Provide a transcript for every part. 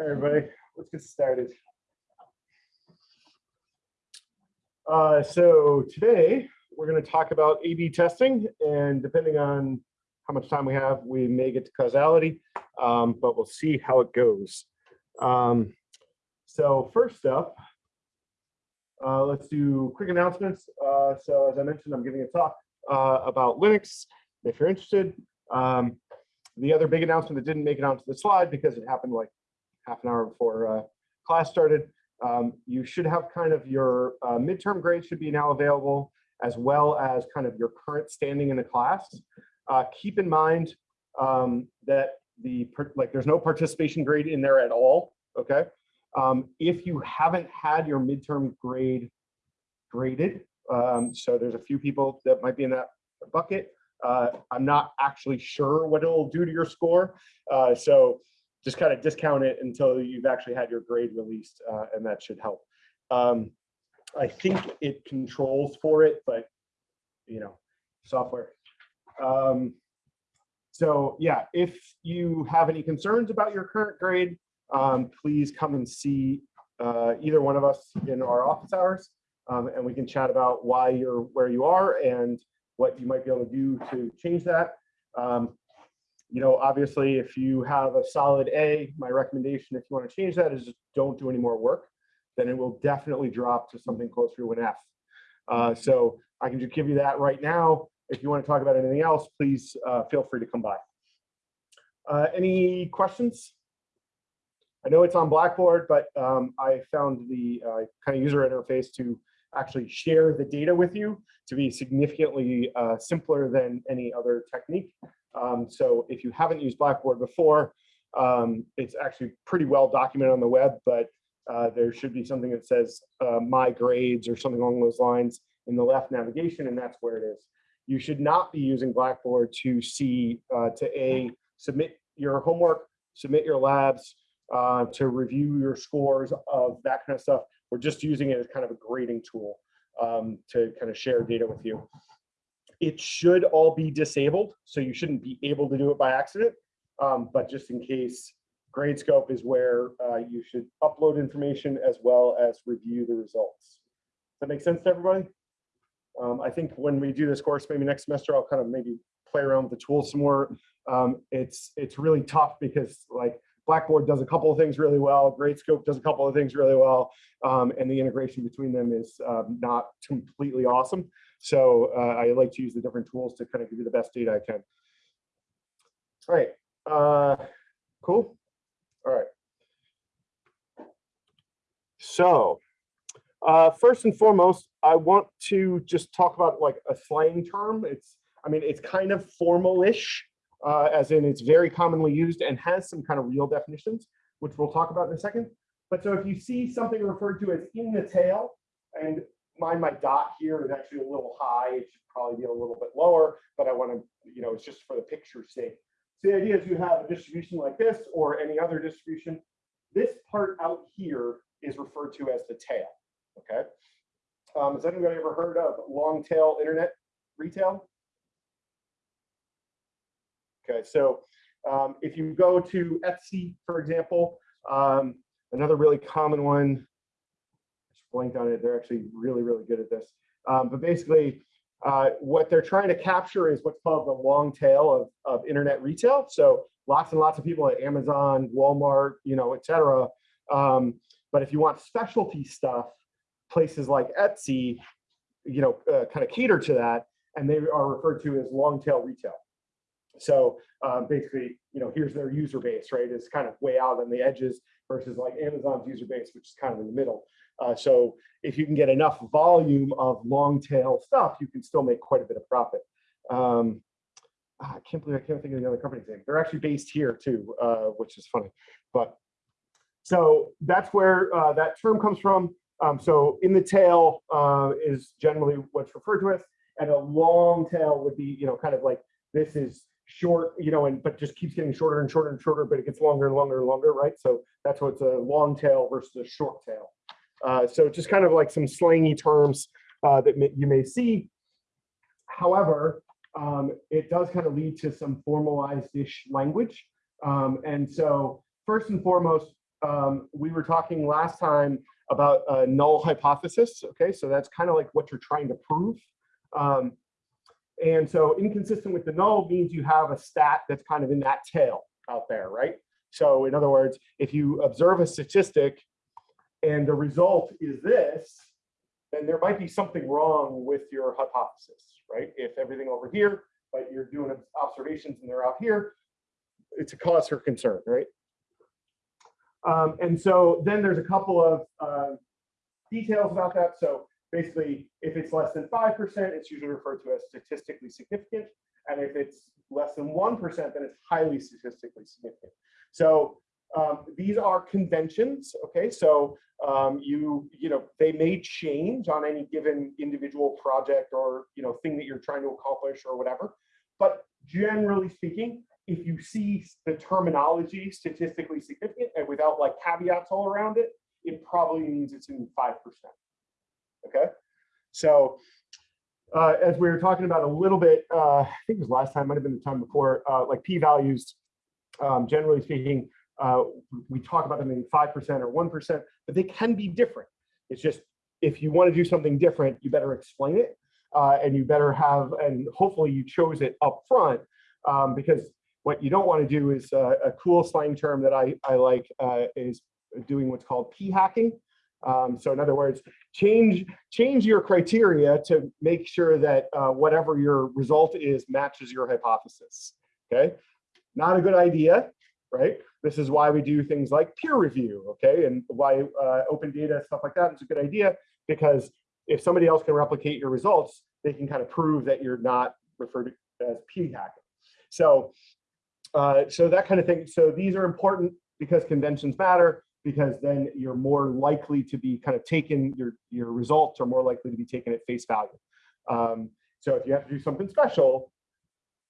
everybody, let's get started. Uh, so today we're going to talk about A/B testing, and depending on how much time we have, we may get to causality, um, but we'll see how it goes. Um, so first up, uh, let's do quick announcements. Uh, so as I mentioned, I'm giving a talk uh, about Linux. If you're interested, um, the other big announcement that didn't make it onto the slide because it happened like half an hour before uh, class started. Um, you should have kind of your uh, midterm grades should be now available as well as kind of your current standing in the class. Uh, keep in mind um, that the like there's no participation grade in there at all. Okay. Um, if you haven't had your midterm grade graded, um, so there's a few people that might be in that bucket. Uh, I'm not actually sure what it'll do to your score. Uh, so just kind of discount it until you've actually had your grade released uh, and that should help. Um, I think it controls for it, but you know, software. Um, so yeah, if you have any concerns about your current grade, um, please come and see uh, either one of us in our office hours um, and we can chat about why you're where you are and what you might be able to do to change that. Um, you know, obviously, if you have a solid A, my recommendation, if you want to change that, is don't do any more work. Then it will definitely drop to something closer to an F. Uh, so I can just give you that right now. If you want to talk about anything else, please uh, feel free to come by. Uh, any questions? I know it's on Blackboard, but um, I found the uh, kind of user interface to actually share the data with you to be significantly uh, simpler than any other technique. Um, so if you haven't used Blackboard before, um, it's actually pretty well documented on the web, but uh, there should be something that says uh, my grades or something along those lines in the left navigation, and that's where it is. You should not be using Blackboard to see, uh, to A, submit your homework, submit your labs, uh, to review your scores of that kind of stuff. We're just using it as kind of a grading tool um, to kind of share data with you. It should all be disabled, so you shouldn't be able to do it by accident. Um, but just in case, Gradescope is where uh, you should upload information as well as review the results. Does that make sense to everybody? Um, I think when we do this course, maybe next semester, I'll kind of maybe play around with the tools some more. Um, it's it's really tough because like Blackboard does a couple of things really well, Gradescope does a couple of things really well, um, and the integration between them is um, not completely awesome. So uh, I like to use the different tools to kind of give you the best data I can. All right, uh, cool. All right. So uh, first and foremost, I want to just talk about like a slang term. It's, I mean, it's kind of formal-ish, uh, as in it's very commonly used and has some kind of real definitions, which we'll talk about in a second. But so if you see something referred to as in the tail, and mine, my dot here is actually a little high. It should probably be a little bit lower, but I want to, you know, it's just for the picture's sake. So the idea is you have a distribution like this or any other distribution. This part out here is referred to as the tail. Okay. Um, has anybody ever heard of long tail internet retail? Okay, so um, if you go to Etsy, for example, um, another really common one, just blanked on it, they're actually really, really good at this. Um, but basically, uh, what they're trying to capture is what's called the long tail of, of internet retail. So lots and lots of people at Amazon, Walmart, you know, et cetera. Um, but if you want specialty stuff, places like Etsy, you know, uh, kind of cater to that, and they are referred to as long tail retail. So um, basically, you know, here's their user base, right? It's kind of way out on the edges versus like Amazon's user base, which is kind of in the middle. Uh, so if you can get enough volume of long tail stuff, you can still make quite a bit of profit. Um, ah, I can't believe I can't think of the other company's name. They're actually based here too, uh, which is funny. But so that's where uh, that term comes from. Um, so in the tail uh, is generally what's referred to as, and a long tail would be, you know, kind of like this is short, you know, and but just keeps getting shorter and shorter and shorter, but it gets longer and longer and longer, right? So that's what's a long tail versus a short tail. Uh, so just kind of like some slangy terms uh, that may, you may see. However, um, it does kind of lead to some formalized-ish language. Um, and so first and foremost, um, we were talking last time about a null hypothesis. Okay, so that's kind of like what you're trying to prove. Um, and so inconsistent with the null means you have a stat that's kind of in that tail out there, right? So in other words, if you observe a statistic and the result is this, then there might be something wrong with your hypothesis, right? If everything over here, but you're doing observations and they're out here, it's a cause for concern, right? Um, and so then there's a couple of uh, details about that. So basically, if it's less than 5%, it's usually referred to as statistically significant. And if it's less than 1%, then it's highly statistically significant. So um, these are conventions, okay? So um, you, you know, they may change on any given individual project or, you know, thing that you're trying to accomplish or whatever. But generally speaking, if you see the terminology statistically significant and without like caveats all around it, it probably means it's in 5%. Okay. So uh, as we were talking about a little bit, uh, I think it was last time, might have been the time before, uh, like p-values, um, generally speaking, uh, we talk about them in 5% or 1%, but they can be different. It's just, if you want to do something different, you better explain it. Uh, and you better have, and hopefully you chose it up front um, because what you don't want to do is uh, a cool slang term that I, I like is doing what's called p-hacking. Um, so in other words, change change your criteria to make sure that uh, whatever your result is matches your hypothesis. Okay, not a good idea, right? This is why we do things like peer review, okay, and why uh, open data stuff like that is a good idea because if somebody else can replicate your results, they can kind of prove that you're not referred to as p-hacking. So uh, so that kind of thing. So these are important because conventions matter, because then you're more likely to be kind of taken, your, your results are more likely to be taken at face value. Um, so if you have to do something special,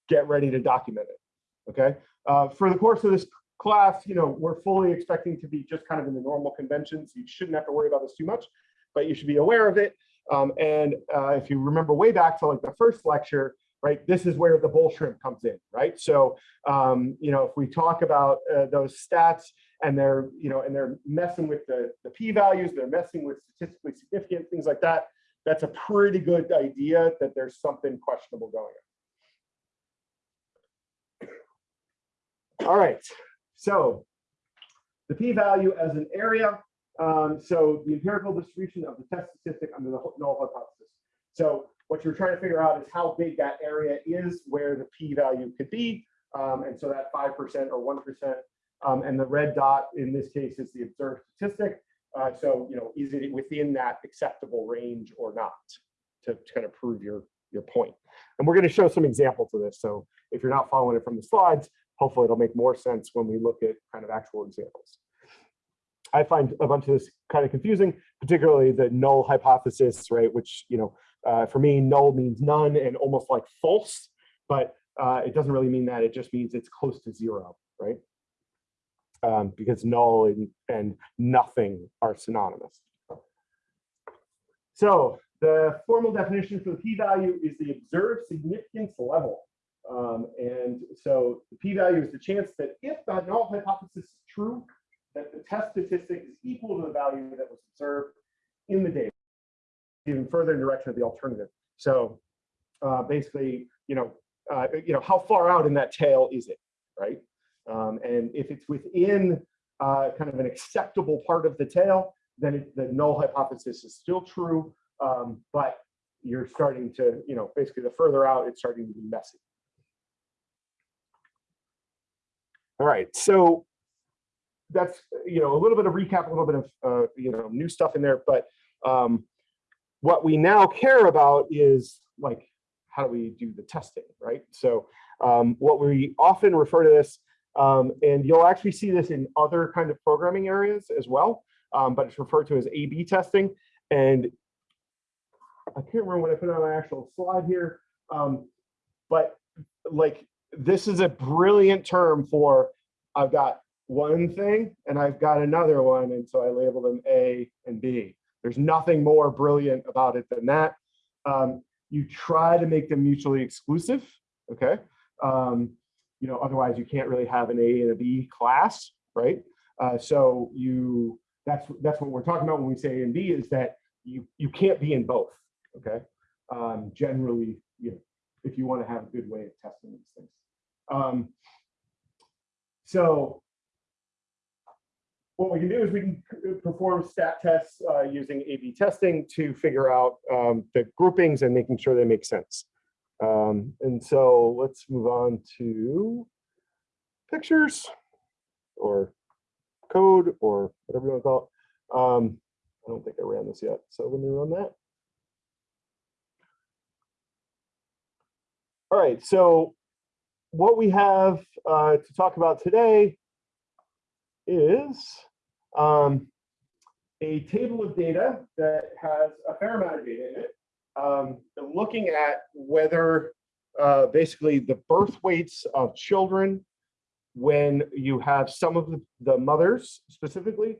get ready to document it, okay? Uh, for the course of this class, you know, we're fully expecting to be just kind of in the normal conventions. You shouldn't have to worry about this too much, but you should be aware of it. Um, and uh, if you remember way back to like the first lecture, right? This is where the bull shrimp comes in, right? So, um, you know, if we talk about uh, those stats and they're, you know, and they're messing with the, the p-values, they're messing with statistically significant things like that, that's a pretty good idea that there's something questionable going on. All right, so the p-value as an area. Um, so the empirical distribution of the test statistic under the null hypothesis. So what you're trying to figure out is how big that area is where the p-value could be. Um, and so that 5% or 1%. Um, and the red dot in this case is the observed statistic. Uh, so, you know, is it within that acceptable range or not to, to kind of prove your, your point. And we're going to show some examples of this. So if you're not following it from the slides, hopefully it'll make more sense when we look at kind of actual examples. I find a bunch of this kind of confusing, particularly the null hypothesis, right? Which, you know, uh, for me, null means none and almost like false, but uh, it doesn't really mean that. It just means it's close to zero, right? Um, because null and, and nothing are synonymous. So the formal definition for the p-value is the observed significance level. Um, and so the p-value is the chance that if the null hypothesis is true, that the test statistic is equal to the value that was observed in the data even further in the direction of the alternative. So uh, basically, you know, uh, you know, how far out in that tail is it, right? Um, and if it's within uh, kind of an acceptable part of the tail, then it, the null hypothesis is still true, um, but you're starting to, you know, basically the further out, it's starting to be messy. All right, so that's, you know, a little bit of recap, a little bit of, uh, you know, new stuff in there, but um, what we now care about is like, how do we do the testing, right? So um, what we often refer to this, um, and you'll actually see this in other kind of programming areas as well, um, but it's referred to as A-B testing. And I can't remember what I put on my actual slide here, um, but like this is a brilliant term for I've got one thing and I've got another one, and so I label them A and B. There's nothing more brilliant about it than that. Um, you try to make them mutually exclusive, okay? Um, you know, otherwise you can't really have an A and a B class, right? Uh, so you, that's, that's what we're talking about when we say A and B is that you, you can't be in both, okay? Um, generally, you know, if you want to have a good way of testing these things. Um, so what we can do is we can perform stat tests uh, using A/B testing to figure out um, the groupings and making sure they make sense. Um, and so let's move on to pictures or code or whatever you want to call it. Um, I don't think I ran this yet, so let me run that. All right, so what we have uh, to talk about today is um, a table of data that has a fair amount of data in it, um, looking at whether uh, basically the birth weights of children when you have some of the, the mothers specifically,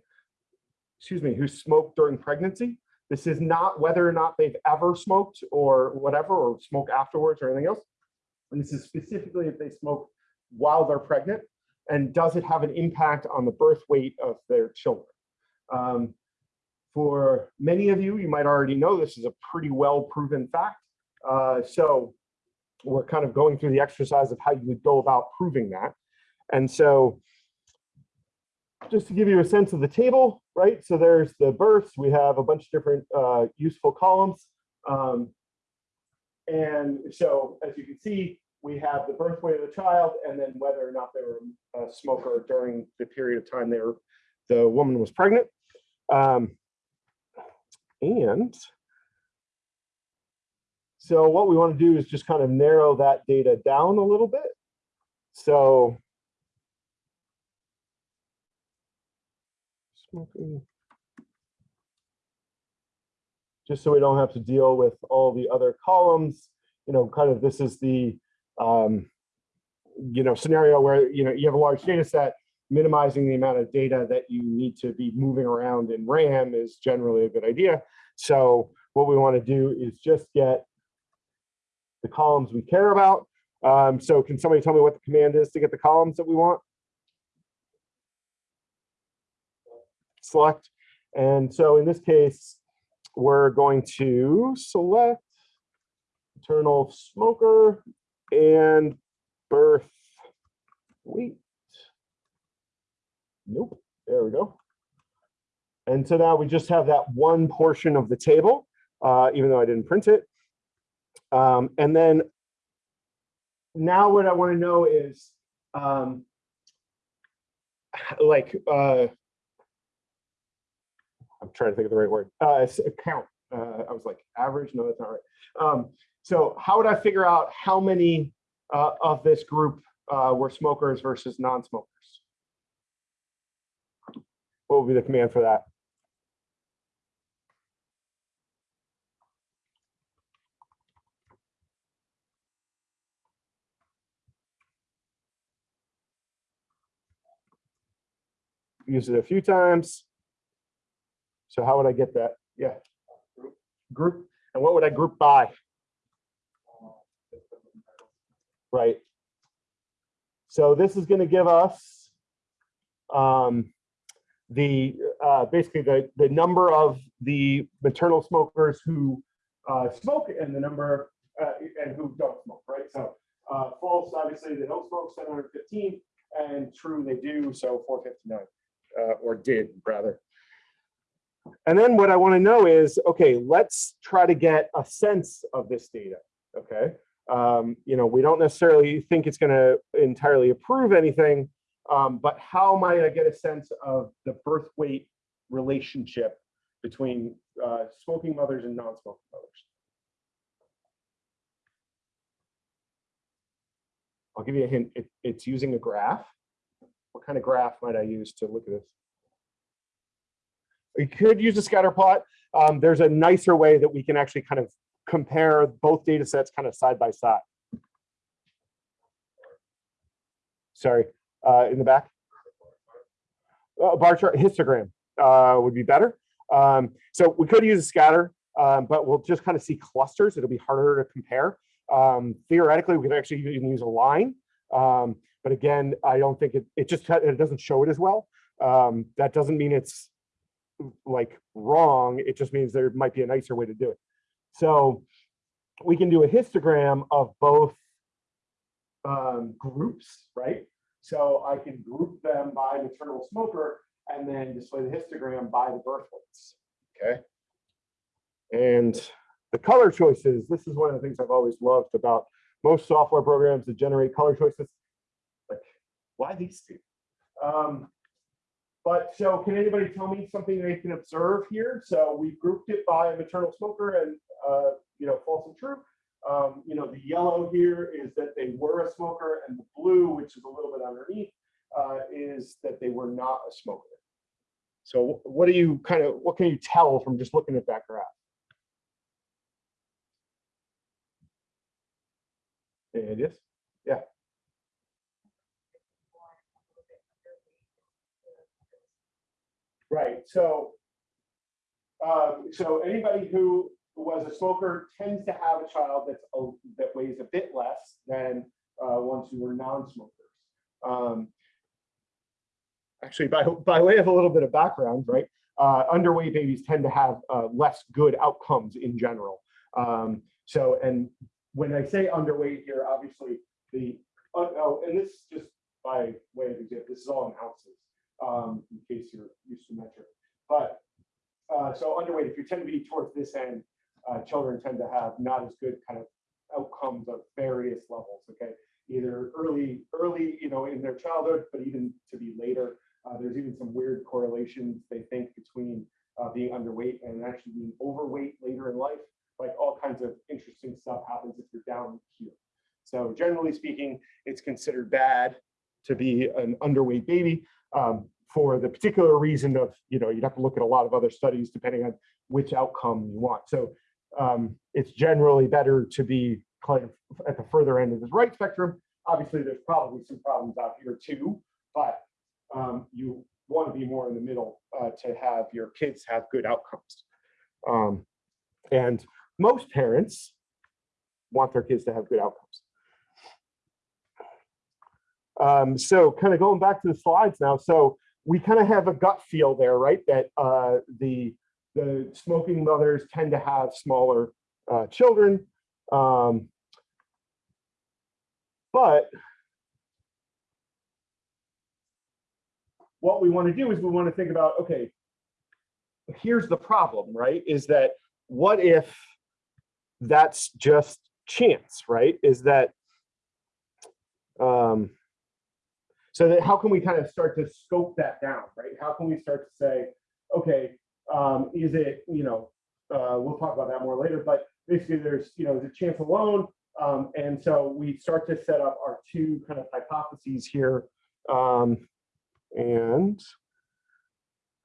excuse me, who smoked during pregnancy. This is not whether or not they've ever smoked or whatever, or smoke afterwards or anything else. And this is specifically if they smoke while they're pregnant and does it have an impact on the birth weight of their children? Um, for many of you, you might already know this is a pretty well proven fact. Uh, so we're kind of going through the exercise of how you would go about proving that. And so just to give you a sense of the table, right? So there's the births. We have a bunch of different uh, useful columns. Um, and so as you can see, we have the birth weight of the child and then whether or not they were a smoker during the period of time they were, the woman was pregnant. Um, and so what we want to do is just kind of narrow that data down a little bit. So smoking. Just so we don't have to deal with all the other columns, you know, kind of this is the, um, you know, scenario where, you know, you have a large data set, minimizing the amount of data that you need to be moving around in RAM is generally a good idea. So what we want to do is just get the columns we care about. Um, so can somebody tell me what the command is to get the columns that we want? Select. And so in this case, we're going to select maternal smoker and birth weight. Nope, there we go. And so now we just have that one portion of the table, uh, even though I didn't print it. Um, and then now what I want to know is um, like, uh, I'm trying to think of the right word, uh, count. Uh, I was like average, no, that's not right. Um, so how would I figure out how many uh, of this group uh, were smokers versus non-smokers? What would be the command for that? Use it a few times. So how would I get that? Yeah. Group. And what would I group by? Right. So this is going to give us um, the uh, basically the the number of the maternal smokers who uh, smoke and the number uh, and who don't smoke. Right. So uh, false, obviously they don't smoke 715, and true they do. So 459 uh, or did rather. And then what I want to know is, okay, let's try to get a sense of this data. Okay. Um, you know, we don't necessarily think it's going to entirely approve anything, um, but how might I get a sense of the birth weight relationship between uh, smoking mothers and non-smoking mothers? I'll give you a hint. It, it's using a graph. What kind of graph might I use to look at this? We could use a scatter plot. Um, there's a nicer way that we can actually kind of compare both data sets kind of side by side. Sorry, uh, in the back. Uh, bar chart histogram uh, would be better. Um, so we could use a scatter, um, but we'll just kind of see clusters. It'll be harder to compare. Um, theoretically, we could actually even use a line. Um, but again, I don't think it, it just, it doesn't show it as well. Um, that doesn't mean it's like wrong. It just means there might be a nicer way to do it. So we can do a histogram of both um, groups, right? So I can group them by maternal smoker and then display the histogram by the birth weights. Okay. And the color choices, this is one of the things I've always loved about most software programs that generate color choices. Like, why these two? Um, but so can anybody tell me something they can observe here? So we grouped it by maternal smoker and, uh, you know, false and true. Um, you know, the yellow here is that they were a smoker and the blue, which is a little bit underneath, uh, is that they were not a smoker. So what do you kind of, what can you tell from just looking at that graph? Any ideas? Yeah. Right. So, um, so anybody who was a smoker tends to have a child that's a, that weighs a bit less than uh, ones who were non-smokers. Um, actually, by by way of a little bit of background, right? Uh, underweight babies tend to have uh, less good outcomes in general. Um, so, and when I say underweight here, obviously the uh, oh, and this just by way of example, this is all in ounces um, in case you're used to metric. But uh, so underweight, if you tend to be towards this end, uh, children tend to have not as good kind of outcomes of various levels. Okay, either early, early, you know, in their childhood, but even to be later. Uh, there's even some weird correlations they think between uh, being underweight and actually being overweight later in life. Like all kinds of interesting stuff happens if you're down here. So generally speaking, it's considered bad to be an underweight baby um, for the particular reason of, you know, you'd have to look at a lot of other studies depending on which outcome you want. So um, it's generally better to be kind of at the further end of this right spectrum. Obviously, there's probably some problems out here too, but um, you want to be more in the middle uh, to have your kids have good outcomes. Um, and most parents want their kids to have good outcomes. Um, so kind of going back to the slides now. So we kind of have a gut feel there, right? That uh, the, the smoking mothers tend to have smaller uh, children. Um, but what we want to do is we want to think about, okay, here's the problem, right? Is that what if that's just chance, right? Is that, um, so that how can we kind of start to scope that down, right? How can we start to say, okay, um, is it, you know, uh, we'll talk about that more later, but basically there's, you know, the chance alone. Um, and so we start to set up our two kind of hypotheses here. Um, and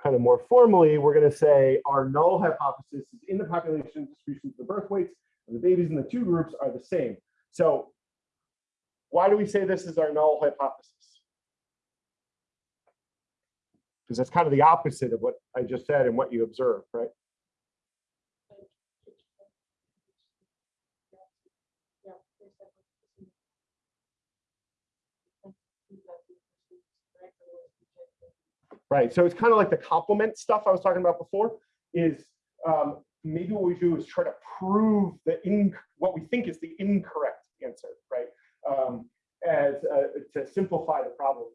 kind of more formally, we're going to say our null hypothesis is in the population distributions, of the birth weights and the babies in the two groups are the same. So why do we say this is our null hypothesis? Because that's kind of the opposite of what I just said and what you observed, right? Right, so it's kind of like the complement stuff I was talking about before is um, maybe what we do is try to prove the in what we think is the incorrect answer, right? Um, as uh, to simplify the problem.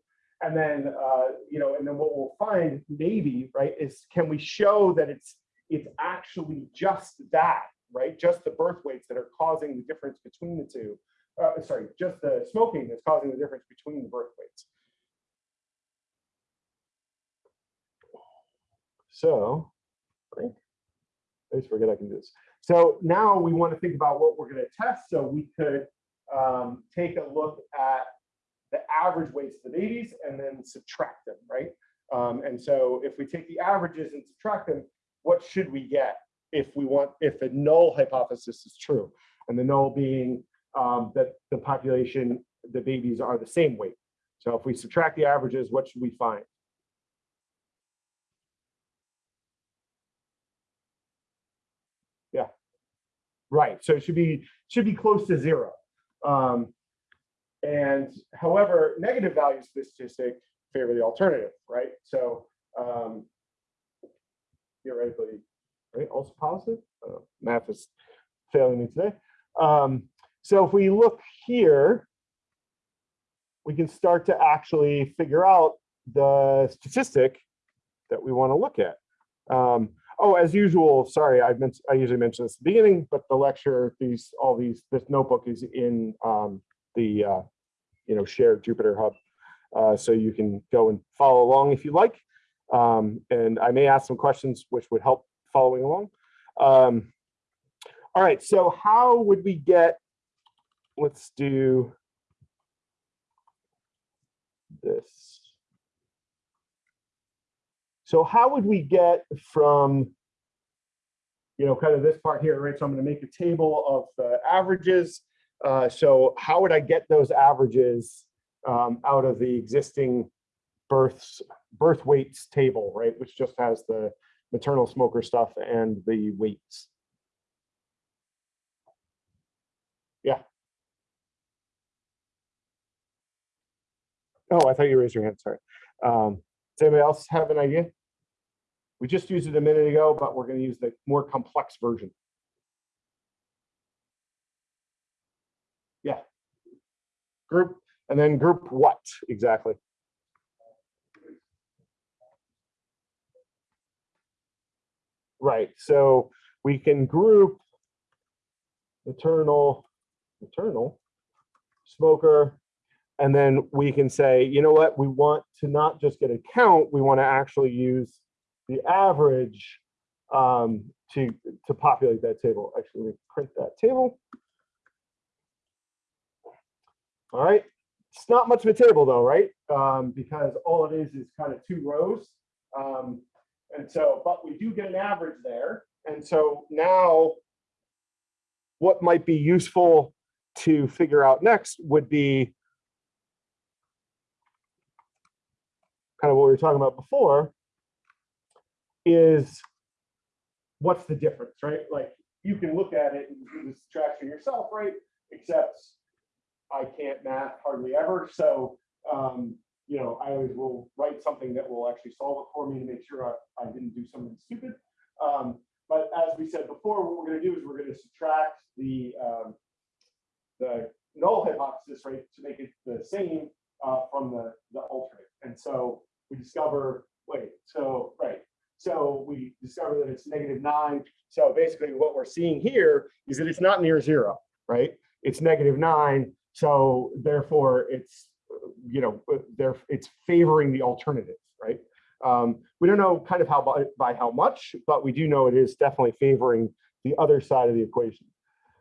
And then, uh, you know, and then what we'll find maybe, right, is can we show that it's it's actually just that, right? Just the birth weights that are causing the difference between the two. Uh, sorry, just the smoking that's causing the difference between the birth weights. So, I always forget I can do this. So now we want to think about what we're going to test. So we could um, take a look at the average weights of the babies and then subtract them, right? Um, and so if we take the averages and subtract them, what should we get if we want, if the null hypothesis is true? And the null being um, that the population, the babies are the same weight. So if we subtract the averages, what should we find? Yeah, right. So it should be should be close to zero. Um, and however, negative value statistic favor the alternative, right? So um, theoretically, right, also positive. Uh, math is failing me today. Um, so if we look here, we can start to actually figure out the statistic that we want to look at. Um, oh, as usual, sorry, I meant I usually mention this at the beginning, but the lecture, these all these this notebook is in um, the uh, you know shared Jupyter Hub, uh, so you can go and follow along if you like. Um, and I may ask some questions which would help following along. Um, all right, so how would we get? Let's do this. So how would we get from, you know, kind of this part here, right? So I'm going to make a table of the averages. Uh, so how would I get those averages um, out of the existing births, birth weights table, right? Which just has the maternal smoker stuff and the weights. Yeah. Oh, I thought you raised your hand, sorry. Um, does anybody else have an idea? We just used it a minute ago, but we're going to use the more complex version. Yeah. Group, and then group what exactly? Right, so we can group maternal, maternal, smoker, and then we can say, you know what, we want to not just get a count, we want to actually use the average um, to, to populate that table. Actually, print that table. All right, it's not much of a table though, right? Um, because all it is is kind of two rows. Um, and so, but we do get an average there. And so now what might be useful to figure out next would be kind of what we were talking about before is what's the difference, right? Like you can look at it and do the subtraction yourself, right? Except I can't math hardly ever. So um, you know, I always will write something that will actually solve it for me to make sure I, I didn't do something stupid. Um, but as we said before, what we're going to do is we're going to subtract the um, the null hypothesis rate to make it the same uh, from the the alternate. And so we discover wait, so right, so we discover that it's negative nine. So basically, what we're seeing here is that it's not near zero, right? It's negative nine. So therefore, it's you know, they're it's favoring the alternative, right? Um, we don't know kind of how by, by how much, but we do know it is definitely favoring the other side of the equation.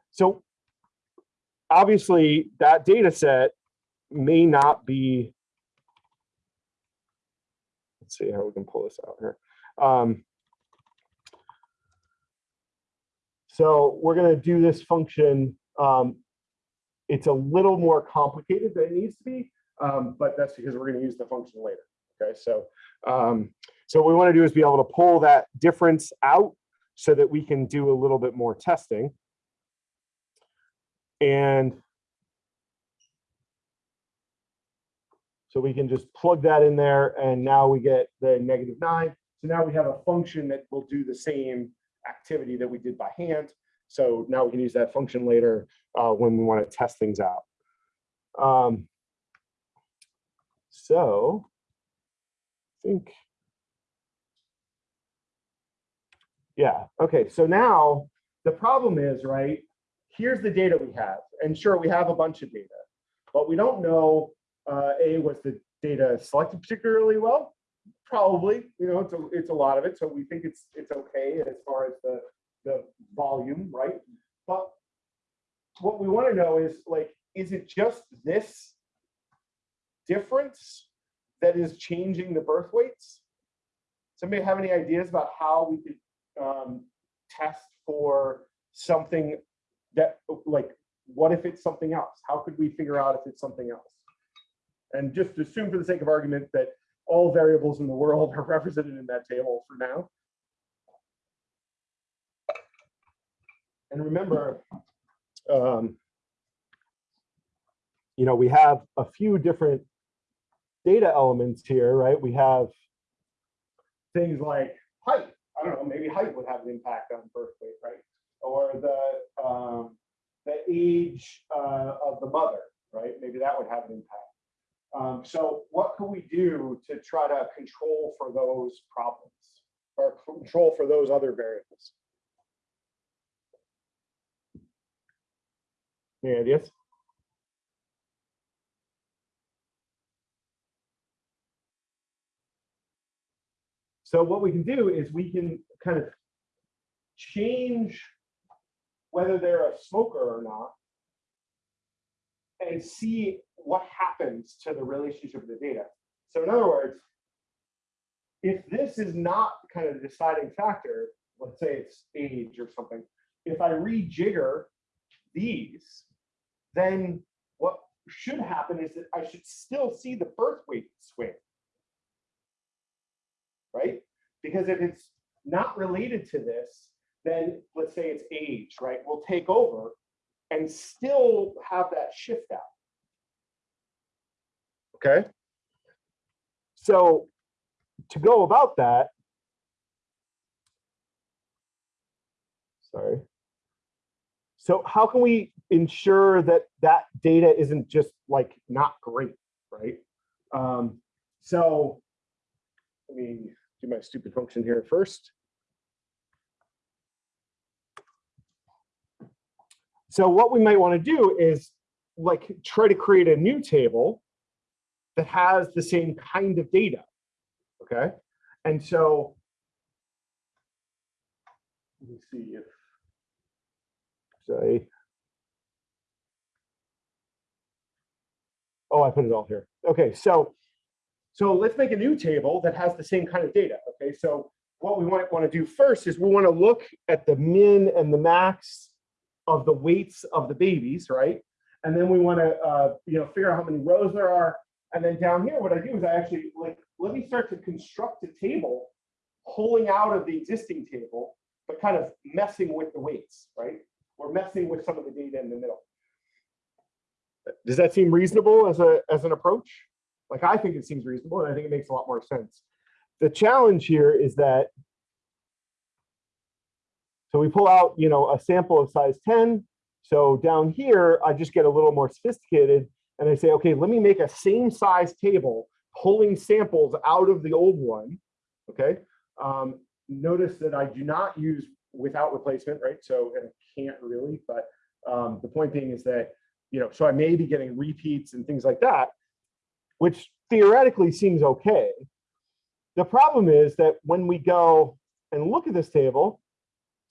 So obviously that data set may not be, let's see how we can pull this out here. Um, so we're going to do this function. Um, it's a little more complicated than it needs to be, um, but that's because we're going to use the function later. Okay, so um, so what we want to do is be able to pull that difference out so that we can do a little bit more testing. And so we can just plug that in there and now we get the negative nine. So now we have a function that will do the same activity that we did by hand. So now we can use that function later uh, when we want to test things out. Um, so I think, yeah, okay, so now the problem is, right, here's the data we have. And sure, we have a bunch of data, but we don't know, uh, A, was the data selected particularly well? Probably, you know, it's a, it's a lot of it. So we think it's it's okay as far as the, the volume, right? But what we want to know is like, is it just this difference that is changing the birth weights? Somebody have any ideas about how we could um, test for something that like, what if it's something else? How could we figure out if it's something else? And just assume for the sake of argument that all variables in the world are represented in that table for now. And remember, um, you know, we have a few different data elements here, right? We have things like height. I don't know, maybe height would have an impact on birth weight, right? Or the um, the age uh, of the mother, right? Maybe that would have an impact. Um, so what can we do to try to control for those problems or control for those other variables? Any ideas? So what we can do is we can kind of change whether they're a smoker or not and see what happens to the relationship of the data. So in other words, if this is not kind of the deciding factor, let's say it's age or something, if I rejigger these, then what should happen is that I should still see the birth weight swing. Right? Because if it's not related to this, then let's say it's age, right? We'll take over and still have that shift out. Okay. So to go about that, sorry. So how can we ensure that that data isn't just like not great, right? Um, so let me do my stupid function here first. So what we might want to do is like try to create a new table that has the same kind of data. Okay. And so let me see if say oh I put it all here. Okay, so so let's make a new table that has the same kind of data. Okay, so what we might want to do first is we want to look at the min and the max of the weights of the babies, right? And then we want to uh, you know figure out how many rows there are. And then down here, what I do is I actually like let me start to construct a table pulling out of the existing table, but kind of messing with the weights, right? We're messing with some of the data in the middle. Does that seem reasonable as a as an approach? Like I think it seems reasonable, and I think it makes a lot more sense. The challenge here is that so we pull out, you know, a sample of size 10. So down here, I just get a little more sophisticated and I say, okay, let me make a same size table pulling samples out of the old one, okay? Um, notice that I do not use without replacement, right? So and can't really, but um, the point being is that, you know, so I may be getting repeats and things like that, which theoretically seems okay. The problem is that when we go and look at this table,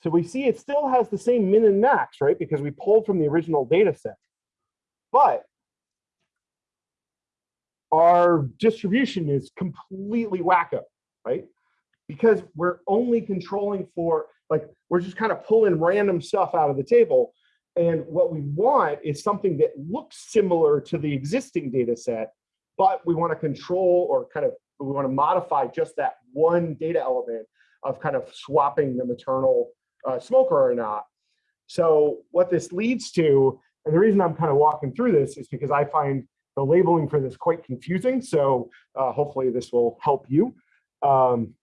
so we see it still has the same min and max, right? Because we pulled from the original data set. But our distribution is completely wacko, right? Because we're only controlling for, like, we're just kind of pulling random stuff out of the table. And what we want is something that looks similar to the existing data set, but we want to control or kind of, we want to modify just that one data element of kind of swapping the maternal uh, smoker or not. So what this leads to, and the reason I'm kind of walking through this is because I find the labeling for this quite confusing. So uh, hopefully this will help you. Um,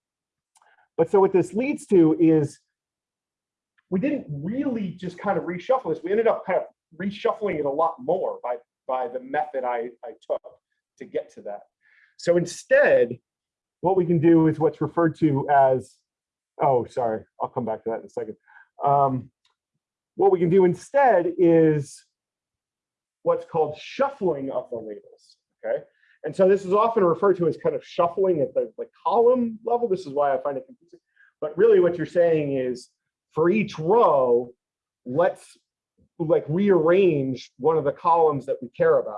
but so what this leads to is we didn't really just kind of reshuffle this. We ended up kind of reshuffling it a lot more by, by the method I, I took to get to that. So instead, what we can do is what's referred to as, oh, sorry, I'll come back to that in a second. Um, what we can do instead is what's called shuffling of the labels, okay? And so this is often referred to as kind of shuffling at the, column level. This is why I find it confusing. But really what you're saying is for each row, let's like rearrange one of the columns that we care about.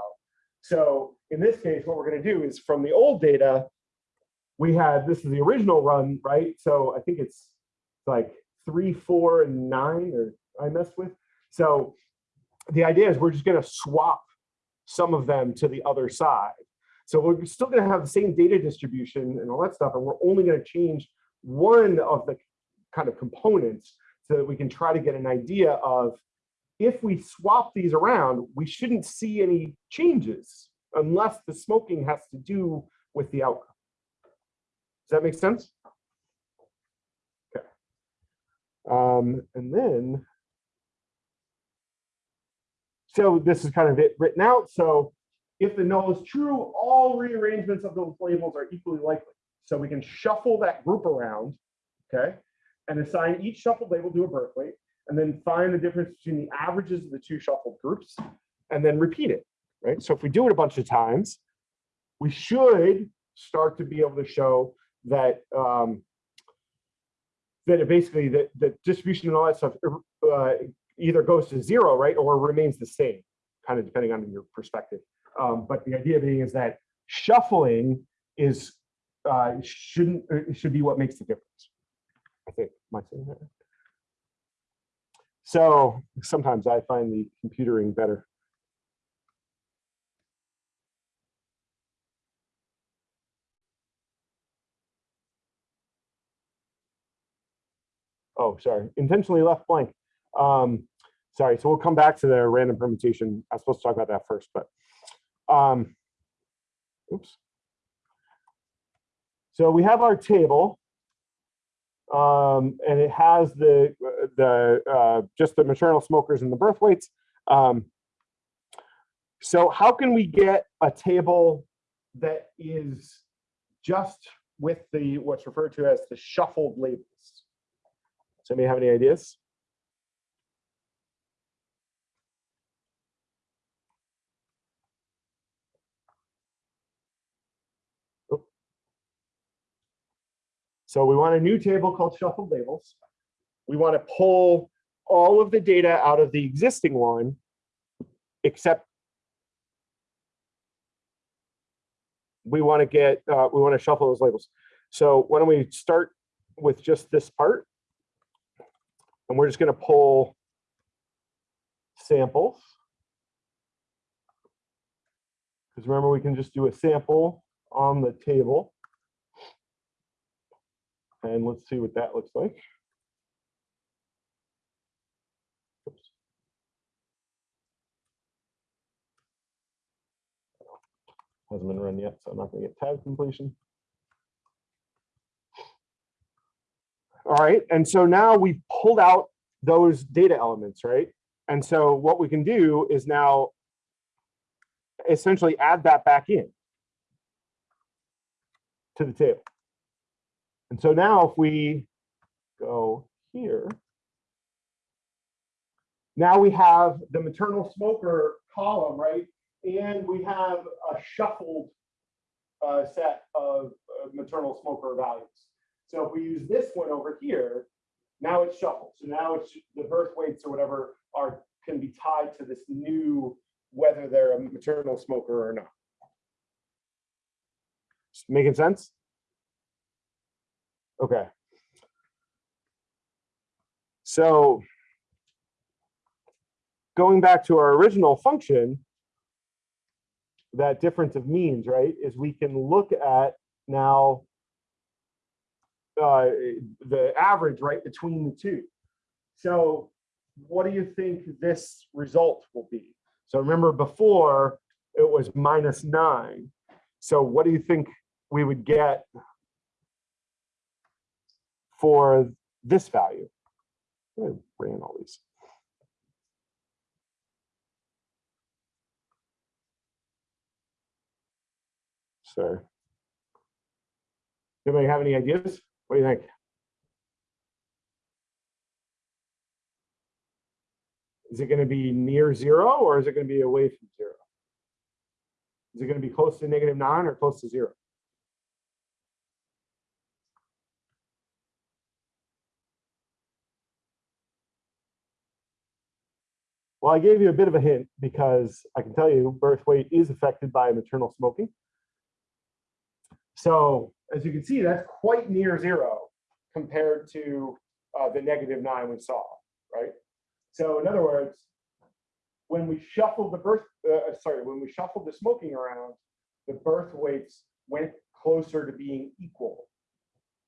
So in this case, what we're going to do is from the old data, we had, this is the original run, right? So I think it's like three, four, and nine, or I messed with. So the idea is we're just going to swap some of them to the other side. So we're still going to have the same data distribution and all that stuff, and we're only going to change one of the kind of components so that we can try to get an idea of if we swap these around, we shouldn't see any changes, unless the smoking has to do with the outcome. Does that make sense? Okay. Um, and then, so this is kind of it written out. So if the null is true, all rearrangements of those labels are equally likely. So we can shuffle that group around, okay, and assign each shuffled label to a birth weight, and then find the difference between the averages of the two shuffled groups, and then repeat it, right? So if we do it a bunch of times, we should start to be able to show that um, that it basically that the distribution and all that stuff uh, either goes to zero, right, or remains the same, kind of depending on your perspective. Um, but the idea being is that shuffling is uh, shouldn't uh, should be what makes the difference. I think. Am that? So sometimes I find the computering better. Oh, sorry, intentionally left blank. Um, sorry, so we'll come back to the random permutation. I was supposed to talk about that first, but um, oops. So we have our table, um, and it has the the uh, just the maternal smokers and the birth weights. Um, so how can we get a table that is just with the what's referred to as the shuffled labels? Does anybody have any ideas? So we want a new table called shuffled labels. We want to pull all of the data out of the existing one, except we want to get, uh, we want to shuffle those labels. So why don't we start with just this part? And we're just going to pull samples. Because remember, we can just do a sample on the table. And let's see what that looks like. Oops. Hasn't been run yet, so I'm not going to get tab completion. All right, and so now we've pulled out those data elements, right? And so what we can do is now essentially add that back in to the table. And so now if we go here, now we have the maternal smoker column, right? And we have a shuffled uh, set of uh, maternal smoker values. So if we use this one over here, now it's shuffled. So now it's the birth weights or whatever are can be tied to this new, whether they're a maternal smoker or not. Making sense? Okay. So going back to our original function, that difference of means, right, is we can look at now uh, the average, right, between the two. So what do you think this result will be? So remember before it was minus nine. So what do you think we would get for this value. I ran all these. So, anybody have any ideas? What do you think? Is it going to be near zero or is it going to be away from zero? Is it going to be close to negative nine or close to zero? Well, I gave you a bit of a hint because I can tell you birth weight is affected by maternal smoking. So as you can see, that's quite near zero compared to uh, the negative nine we saw, right? So in other words, when we shuffled the birth, uh, sorry, when we shuffled the smoking around, the birth weights went closer to being equal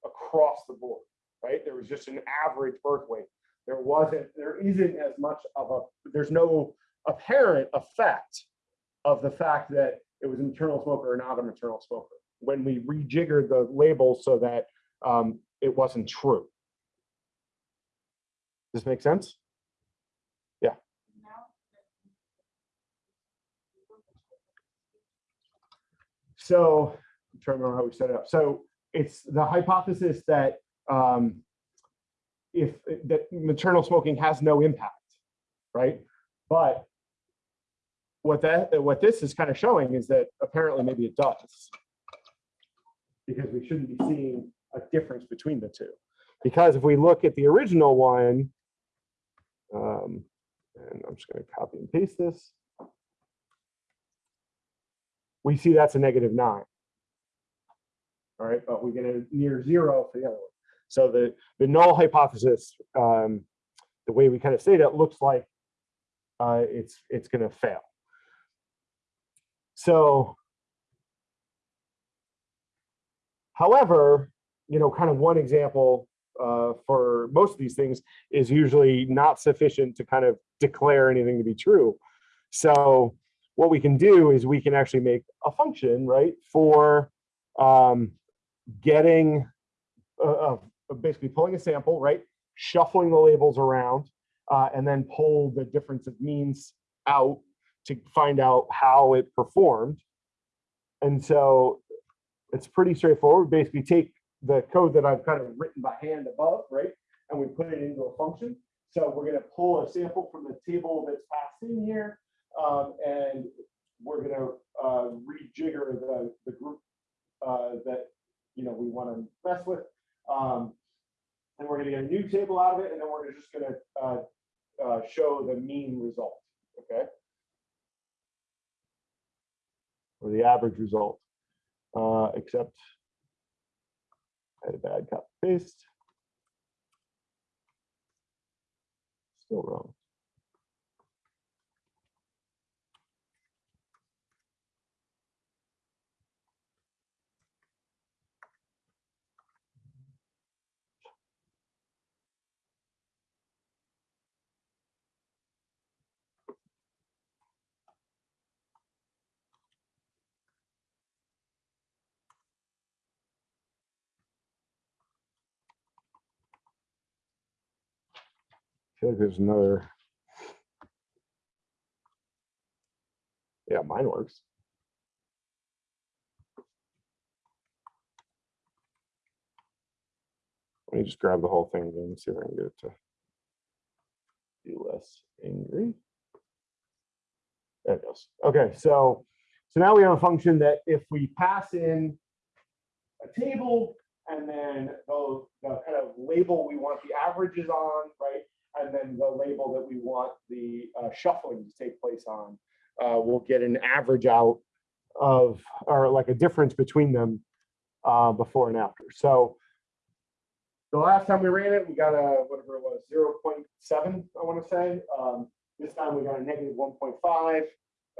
across the board, right? There was just an average birth weight there wasn't, there isn't as much of a, there's no apparent effect of the fact that it was a maternal smoker or not a maternal smoker. When we rejiggered the label so that um, it wasn't true. Does this make sense? Yeah. So I'm trying to remember how we set it up. So it's the hypothesis that um, if that maternal smoking has no impact, right? But what that what this is kind of showing is that apparently maybe it does. Because we shouldn't be seeing a difference between the two. Because if we look at the original one, um, and I'm just going to copy and paste this we see that's a negative nine. All right, but we get a near zero for the other one. So the, the null hypothesis, um, the way we kind of say that looks like uh, it's, it's going to fail. So, however, you know, kind of one example uh, for most of these things is usually not sufficient to kind of declare anything to be true. So what we can do is we can actually make a function, right, for um, getting, uh, uh, basically pulling a sample, right, shuffling the labels around, uh, and then pull the difference of means out to find out how it performed. And so it's pretty straightforward. Basically take the code that I've kind of written by hand above, right, and we put it into a function. So we're going to pull a sample from the table that's passed in here, um, and we're going to uh, rejigger the, the group uh, that you know we want to mess with. Um, and we're going to get a new table out of it, and then we're just going to uh, uh, show the mean result, okay? Or the average result, uh, except I had a bad copy paste. Still wrong. Feel like there's another. Yeah, mine works. Let me just grab the whole thing and see if I can get it to be less angry. There it goes. Okay, so so now we have a function that if we pass in a table and then the, the kind of label we want the averages on, right? And then the label that we want the uh, shuffling to take place on, uh, we'll get an average out of, or like a difference between them uh, before and after. So the last time we ran it, we got a, whatever it was, 0.7, I want to say. Um, this time we got a negative 1.5,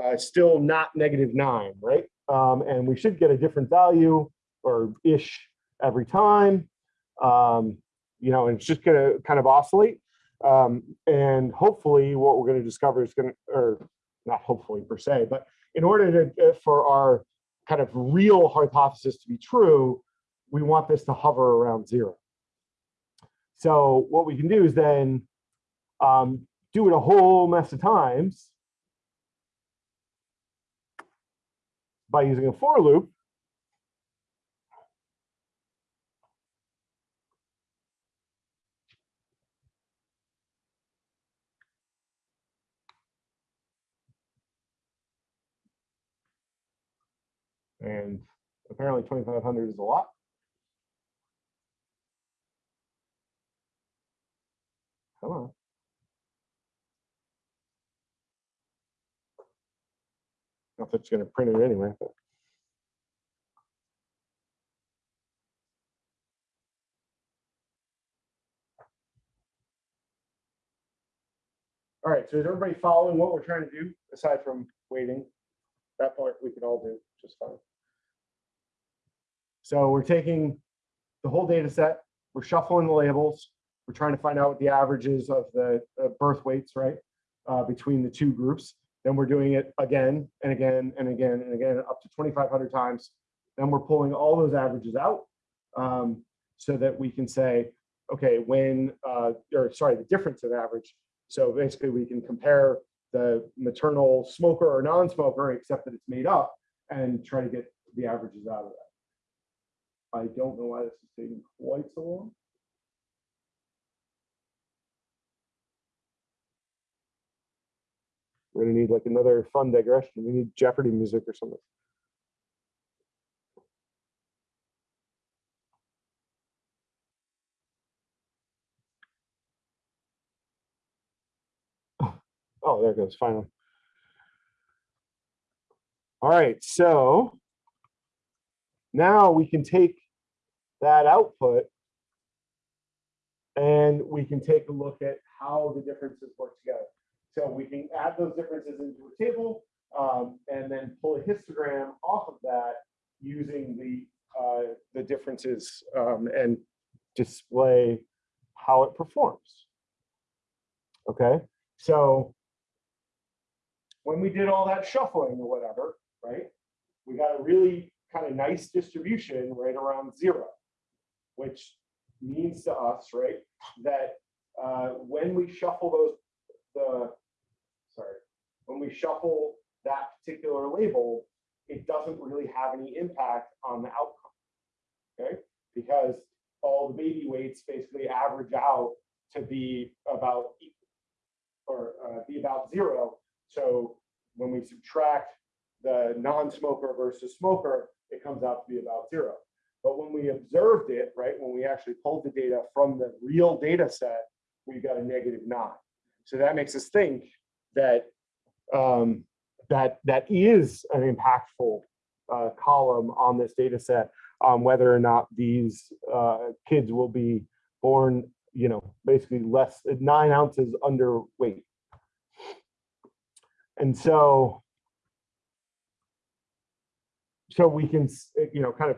uh, still not negative nine, right? Um, and we should get a different value or ish every time. Um, you know, and it's just going to kind of oscillate. Um, and hopefully what we're going to discover is going to, or not hopefully per se, but in order to, uh, for our kind of real hypothesis to be true, we want this to hover around zero. So what we can do is then um, do it a whole mess of times by using a for loop And apparently 2,500 is a lot. Come on. Not that it's going to print it anyway, but. All right, so is everybody following what we're trying to do aside from waiting? That part we can all do just fine. So we're taking the whole data set, we're shuffling the labels, we're trying to find out what the averages of the uh, birth weights, right, uh, between the two groups. Then we're doing it again and again and again and again, up to 2,500 times. Then we're pulling all those averages out um, so that we can say, okay, when, uh, or sorry, the difference of average. So basically we can compare the maternal smoker or non-smoker, except that it's made up and try to get the averages out of that. I don't know why this is taking quite so long. We're gonna need like another fun digression. We need Jeopardy music or something. Oh, there it goes, finally. All right, so now we can take that output and we can take a look at how the differences work together. So we can add those differences into a table um, and then pull a histogram off of that using the uh, the differences um, and display how it performs. Okay, so when we did all that shuffling or whatever, right, we got a really kind of nice distribution right around zero, which means to us, right, that uh, when we shuffle those, the, sorry, when we shuffle that particular label, it doesn't really have any impact on the outcome, okay? Because all the baby weights basically average out to be about equal or uh, be about zero. So when we subtract the non-smoker versus smoker, it comes out to be about zero. But when we observed it, right, when we actually pulled the data from the real data set, we got a negative nine. So that makes us think that um, that that is an impactful uh, column on this data set on whether or not these uh, kids will be born, you know, basically less nine ounces underweight. And so, so we can, you know, kind of,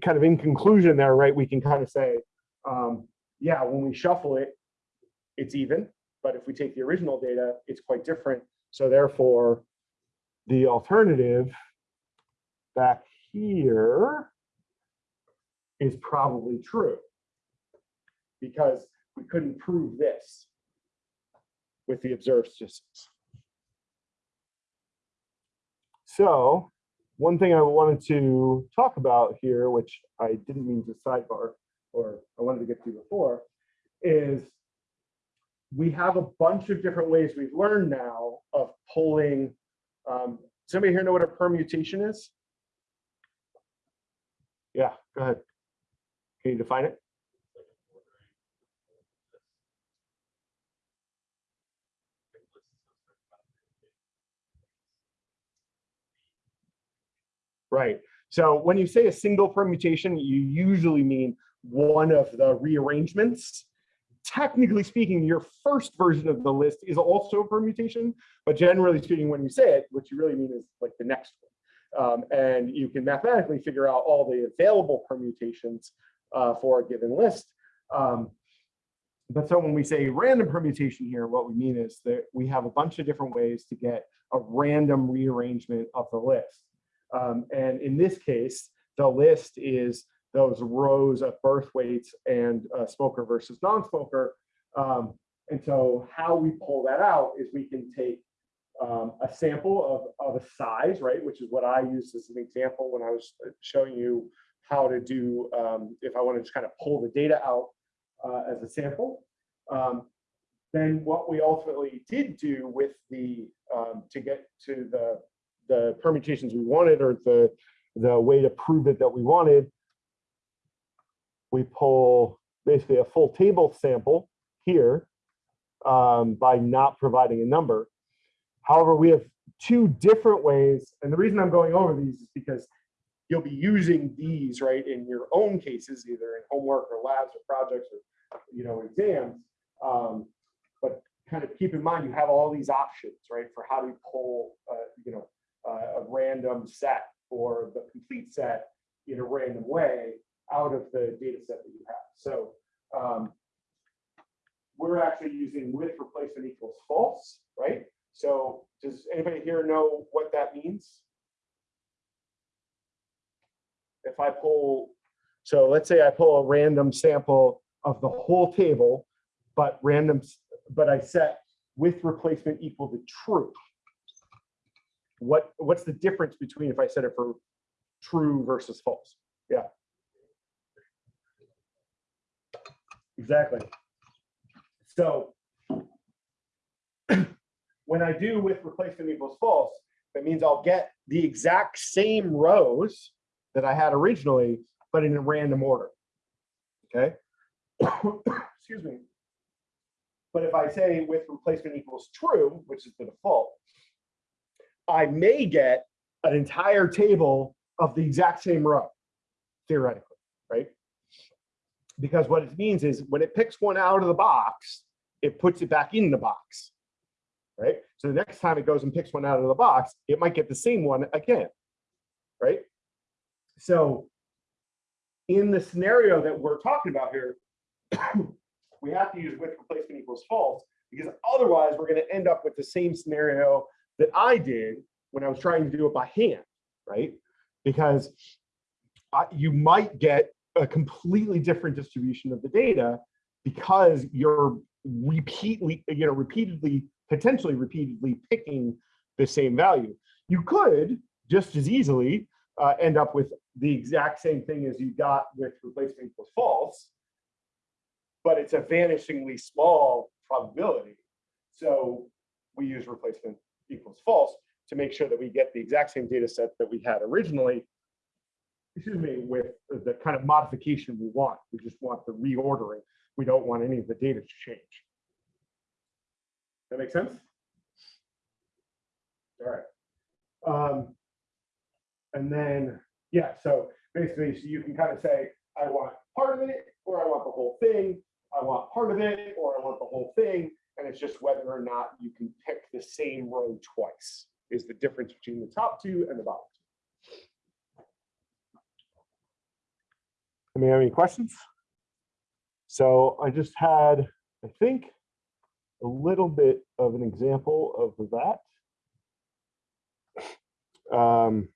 kind of in conclusion there, right? We can kind of say, um, yeah, when we shuffle it, it's even. But if we take the original data, it's quite different. So therefore, the alternative back here is probably true because we couldn't prove this with the observed statistics. So one thing I wanted to talk about here, which I didn't mean to sidebar, or I wanted to get to before, is we have a bunch of different ways we've learned now of pulling. Um, somebody here know what a permutation is? Yeah, go ahead. Can you define it? Right. So when you say a single permutation, you usually mean one of the rearrangements. Technically speaking, your first version of the list is also a permutation, but generally speaking, when you say it, what you really mean is like the next one. Um, and you can mathematically figure out all the available permutations uh, for a given list. Um, but so when we say random permutation here, what we mean is that we have a bunch of different ways to get a random rearrangement of the list. Um, and in this case, the list is those rows of birth weights and uh, smoker versus non-smoker. Um, and so how we pull that out is we can take um, a sample of, of a size, right, which is what I used as an example when I was uh, showing you how to do, um, if I want to just kind of pull the data out uh, as a sample. Um, then what we ultimately did do with the, um, to get to the the permutations we wanted or the, the way to prove it that we wanted, we pull basically a full table sample here um, by not providing a number. However, we have two different ways, and the reason I'm going over these is because you'll be using these right in your own cases, either in homework or labs or projects or you know exams. Um, but kind of keep in mind you have all these options, right, for how to pull, uh, you know, uh, a random set or the complete set in a random way out of the data set that you have. So um, we're actually using with replacement equals false, right? So does anybody here know what that means? If I pull, so let's say I pull a random sample of the whole table, but random, but I set with replacement equal to true. What, what's the difference between if I set it for true versus false? Yeah. Exactly. So when I do with replacement equals false, that means I'll get the exact same rows that I had originally, but in a random order. Okay? Excuse me. But if I say with replacement equals true, which is the default, I may get an entire table of the exact same row, theoretically, right? Because what it means is when it picks one out of the box, it puts it back in the box, right? So the next time it goes and picks one out of the box, it might get the same one again, right? So in the scenario that we're talking about here, we have to use with replacement equals false because otherwise we're going to end up with the same scenario that I did when I was trying to do it by hand, right? Because uh, you might get a completely different distribution of the data because you're repeatedly, you know, repeatedly, potentially repeatedly picking the same value. You could just as easily uh, end up with the exact same thing as you got with replacement equals false, but it's a vanishingly small probability. So we use replacement equals false to make sure that we get the exact same data set that we had originally, excuse me, with the kind of modification we want. We just want the reordering. We don't want any of the data to change. That make sense? All right. Um, and then, yeah, so basically, so you can kind of say, I want part of it, or I want the whole thing. I want part of it, or I want the whole thing. And it's just whether or not you can pick the same row twice is the difference between the top two and the bottom two. Have any questions? So I just had, I think, a little bit of an example of that. Um,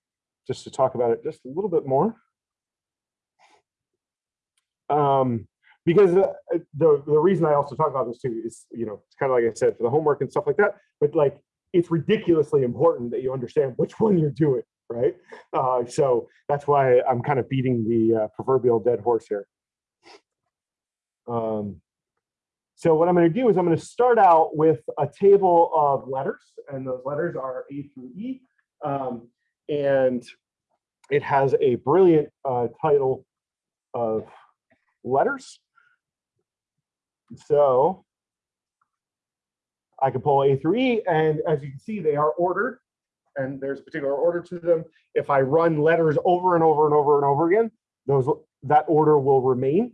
just to talk about it just a little bit more. Um, because uh, the, the reason I also talk about this too is, you know, it's kind of like I said, for the homework and stuff like that, but like, it's ridiculously important that you understand which one you're doing, right? Uh, so that's why I'm kind of beating the uh, proverbial dead horse here. Um, so what I'm going to do is I'm going to start out with a table of letters, and those letters are A through E. Um, and it has a brilliant uh, title of letters. So I can pull A through E, and as you can see, they are ordered, and there's a particular order to them. If I run letters over and over and over and over again, those that order will remain.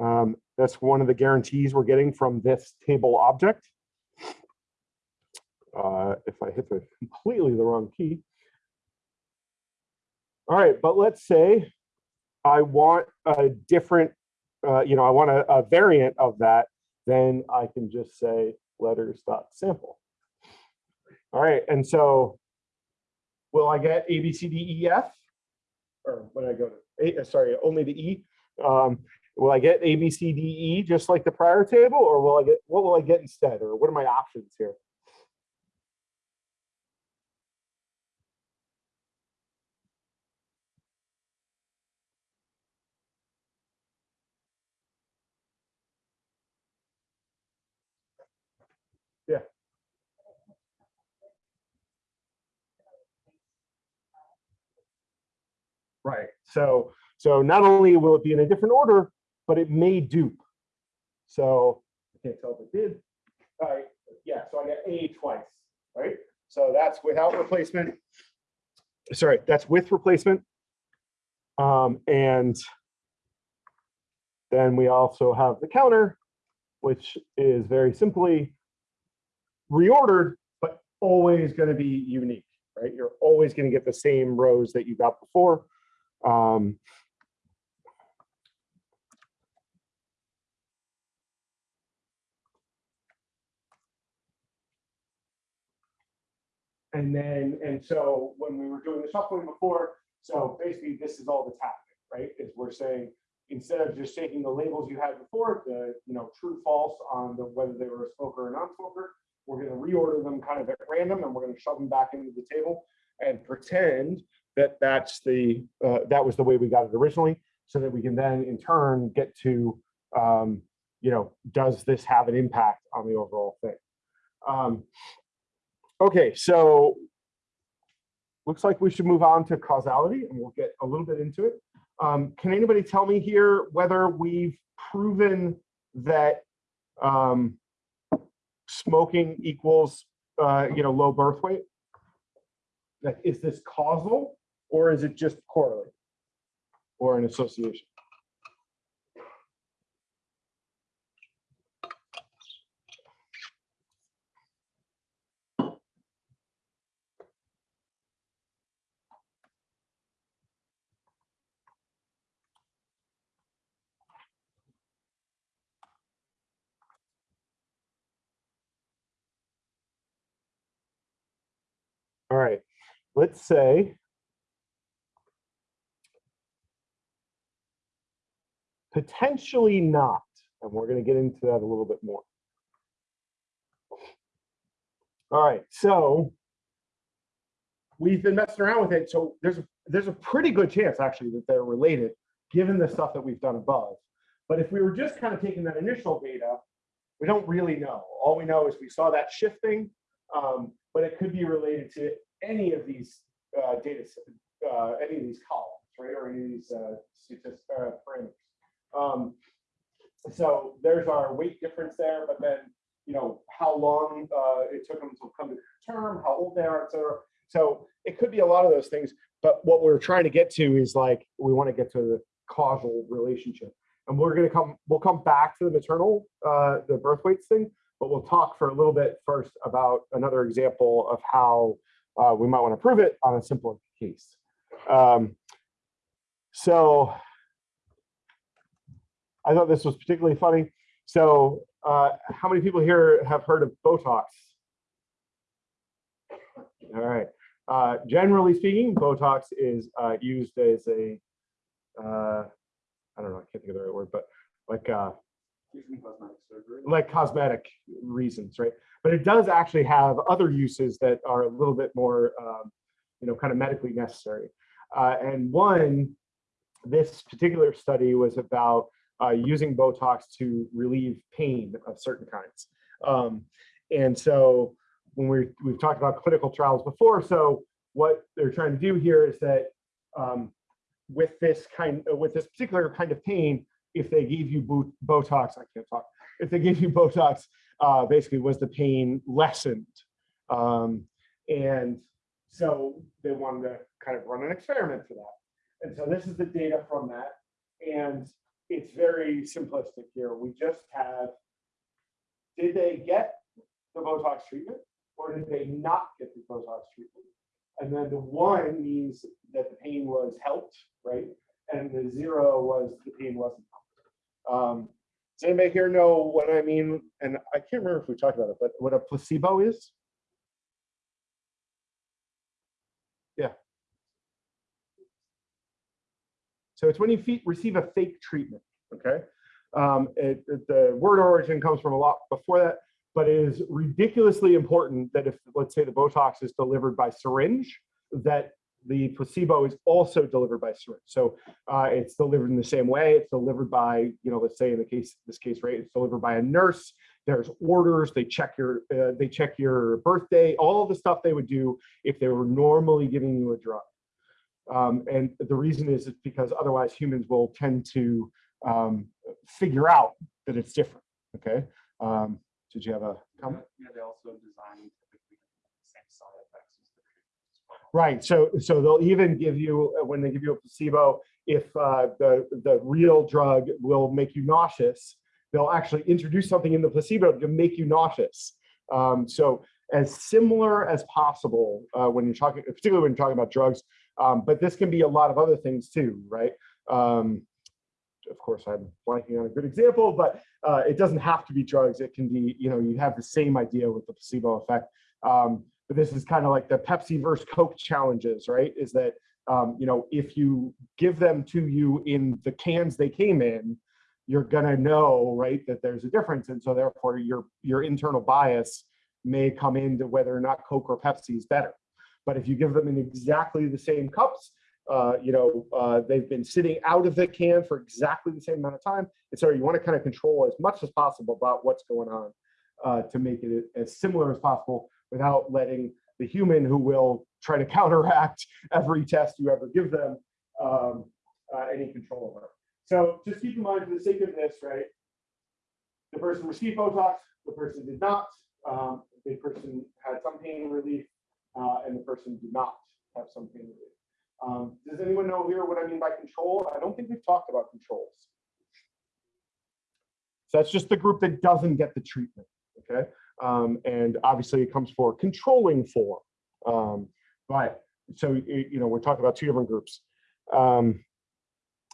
Um, that's one of the guarantees we're getting from this table object. Uh, if I hit the completely the wrong key. All right, but let's say I want a different, uh, you know, I want a, a variant of that, then I can just say letters dot sample. All right, and so will I get A, B, C, D, E, F? Or when I go to, A, sorry, only the E? Um, will I get A, B, C, D, E just like the prior table, or will I get, what will I get instead? Or what are my options here? Yeah. Right. So, so not only will it be in a different order, but it may dupe. So I can't tell if it did. All right. Yeah. So I got A twice. Right. So that's without replacement. Sorry, that's with replacement. Um, and then we also have the counter, which is very simply reordered, but always going to be unique, right? You're always going to get the same rows that you got before. Um, And then, and so when we were doing the shuffling before, so basically this is all that's happening, right? Is we're saying, instead of just taking the labels you had before, the, you know, true, false on the, whether they were a smoker or non-smoker, we're gonna reorder them kind of at random and we're gonna shove them back into the table and pretend that that's the, uh, that was the way we got it originally, so that we can then in turn get to, um, you know, does this have an impact on the overall thing? Um, okay, so looks like we should move on to causality and we'll get a little bit into it. Um, can anybody tell me here whether we've proven that um, smoking equals, uh, you know, low birth weight? Like, is this causal or is it just correlate or an association? All right, let's say potentially not, and we're going to get into that a little bit more. All right, so we've been messing around with it. So there's a, there's a pretty good chance actually that they're related, given the stuff that we've done above. But if we were just kind of taking that initial data, we don't really know. All we know is we saw that shifting, um, but it could be related to any of these uh, data, uh, any of these columns, right, or any of these uh, statistics, uh, parameters. Um, so there's our weight difference there, but then you know how long uh, it took them to come to term, how old they are, etc. So it could be a lot of those things. But what we're trying to get to is like we want to get to the causal relationship, and we're going to come. We'll come back to the maternal, uh, the birth weights thing, but we'll talk for a little bit first about another example of how uh, we might want to prove it on a simpler case. Um, so I thought this was particularly funny. So uh, how many people here have heard of Botox? All right. Uh, generally speaking, Botox is uh, used as a, uh, I don't know, I can't think of the right word, but like uh, cosmetic surgery. like cosmetic reasons, right? But it does actually have other uses that are a little bit more, um, you know, kind of medically necessary. Uh, and one, this particular study was about uh, using Botox to relieve pain of certain kinds. Um, and so when we we've talked about clinical trials before, so what they're trying to do here is that um, with this kind, with this particular kind of pain, if they gave you Botox, I can't talk, if they gave you Botox, uh, basically was the pain lessened. Um, and so they wanted to kind of run an experiment for that. And so this is the data from that. And it's very simplistic here. We just have, did they get the Botox treatment or did they not get the Botox treatment? And then the one means that the pain was helped, right? And the zero was the pain wasn't um, does anybody here know what I mean? And I can't remember if we talked about it, but what a placebo is? Yeah. So it's when you receive a fake treatment, okay? Um, it, it, the word origin comes from a lot before that, but it is ridiculously important that if, let's say the Botox is delivered by syringe, that the placebo is also delivered by syringe. So uh, it's delivered in the same way. It's delivered by, you know, let's say in the case, this case, right, it's delivered by a nurse. There's orders. They check your, uh, they check your birthday, all the stuff they would do if they were normally giving you a drug. Um, and the reason is it's because otherwise humans will tend to um, figure out that it's different. Okay. Um, did you have a comment? Yeah, they also design typically the same side effects as the treatment. Right. So so they'll even give you uh, when they give you a placebo, if uh, the the real drug will make you nauseous, they'll actually introduce something in the placebo to make you nauseous. Um, so as similar as possible uh, when you're talking, particularly when you're talking about drugs, um, but this can be a lot of other things too, right? Um, of course, I'm blanking on a good example, but uh, it doesn't have to be drugs. It can be, you know, you have the same idea with the placebo effect. Um, but this is kind of like the Pepsi versus Coke challenges, right? Is that, um, you know, if you give them to you in the cans they came in, you're gonna know, right, that there's a difference. And so therefore your, your internal bias may come into whether or not Coke or Pepsi is better. But if you give them in exactly the same cups, uh, you know, uh, they've been sitting out of the can for exactly the same amount of time. And so you want to kind of control as much as possible about what's going on uh, to make it as similar as possible without letting the human who will try to counteract every test you ever give them um, uh, any control over. So just keep in mind for the sake of this, right? The person received Botox, the person did not. Um, the person had some pain relief, uh, and the person did not have some pain relief. Um, does anyone know here what I mean by control? I don't think we've talked about controls. So that's just the group that doesn't get the treatment, okay? Um, and obviously it comes for controlling for. Um, but so, you know, we're talking about two different groups. Um,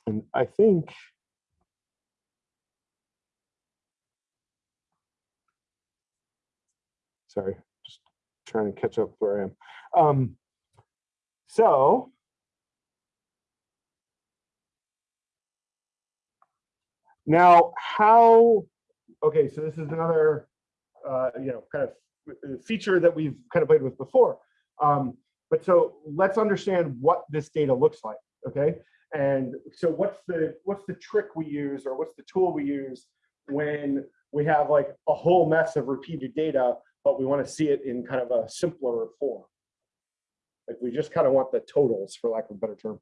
and I think sorry, trying to catch up where I am. Um, so now how, okay, so this is another, uh, you know, kind of feature that we've kind of played with before. Um, but so let's understand what this data looks like, okay? And so what's the what's the trick we use or what's the tool we use when we have like a whole mess of repeated data, but we want to see it in kind of a simpler form? Like we just kind of want the totals for lack of a better term.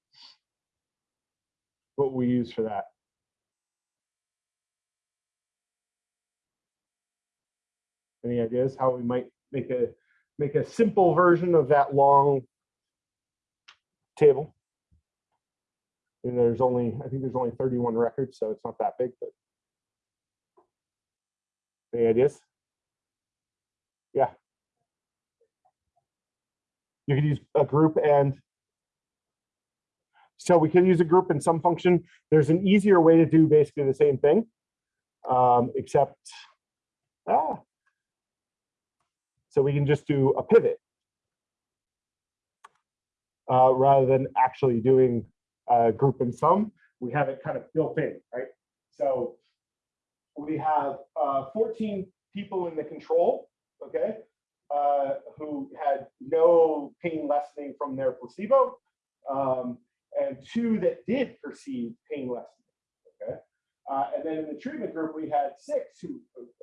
What we use for that. Any ideas how we might make a make a simple version of that long table? And there's only, I think there's only 31 records, so it's not that big, but. Any ideas? Yeah. You could use a group and. So we can use a group in some function. There's an easier way to do basically the same thing. Um, except, ah. So we can just do a pivot. Uh, rather than actually doing uh, group and sum, we have it kind of built in, right? So we have uh, 14 people in the control, okay, uh, who had no pain lessening from their placebo, um, and two that did perceive pain lessening, okay? Uh, and then in the treatment group, we had six who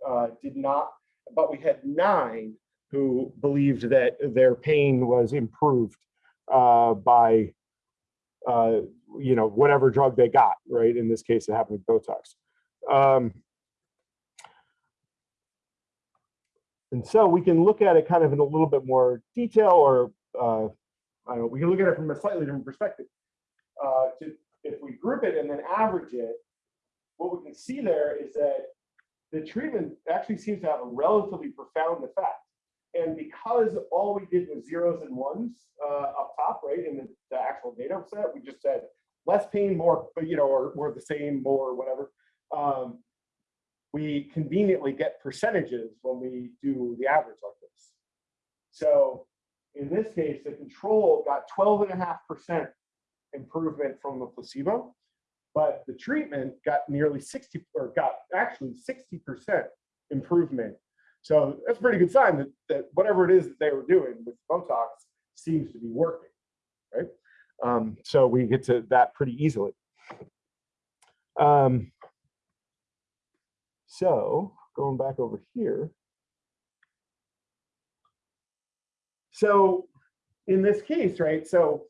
uh, did not, but we had nine who believed that their pain was improved uh, by uh, you know, whatever drug they got, right? In this case, it happened with Botox. Um, and so we can look at it kind of in a little bit more detail or uh, know, we can look at it from a slightly different perspective. Uh, to, if we group it and then average it, what we can see there is that the treatment actually seems to have a relatively profound effect. And because all we did was zeros and ones uh, up top, right, in the, the actual data set, we just said less pain, more, but you know, or, or the same, more, whatever. Um, we conveniently get percentages when we do the average like this. So in this case, the control got 12 and a half percent improvement from the placebo, but the treatment got nearly 60 or got actually 60% improvement so that's a pretty good sign that, that whatever it is that they were doing with Botox seems to be working, right? Um, so we get to that pretty easily. Um, so going back over here. So in this case, right, so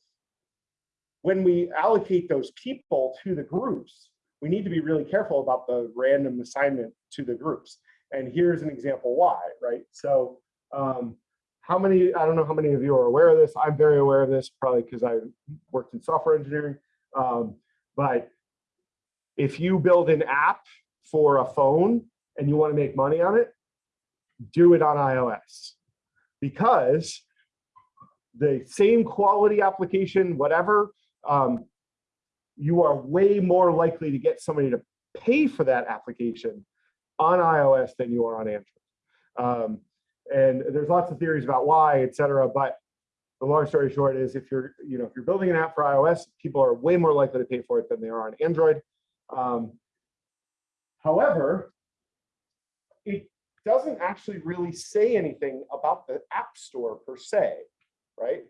when we allocate those people to the groups, we need to be really careful about the random assignment to the groups. And here's an example why, right? So um, how many, I don't know how many of you are aware of this. I'm very aware of this, probably because I worked in software engineering. Um, but if you build an app for a phone and you want to make money on it, do it on iOS. Because the same quality application, whatever, um, you are way more likely to get somebody to pay for that application on iOS than you are on Android. Um, And there's lots of theories about why, et cetera, but the long story short is if you're, you know, if you're building an app for iOS, people are way more likely to pay for it than they are on Android. Um, however, it doesn't actually really say anything about the App Store per se, right?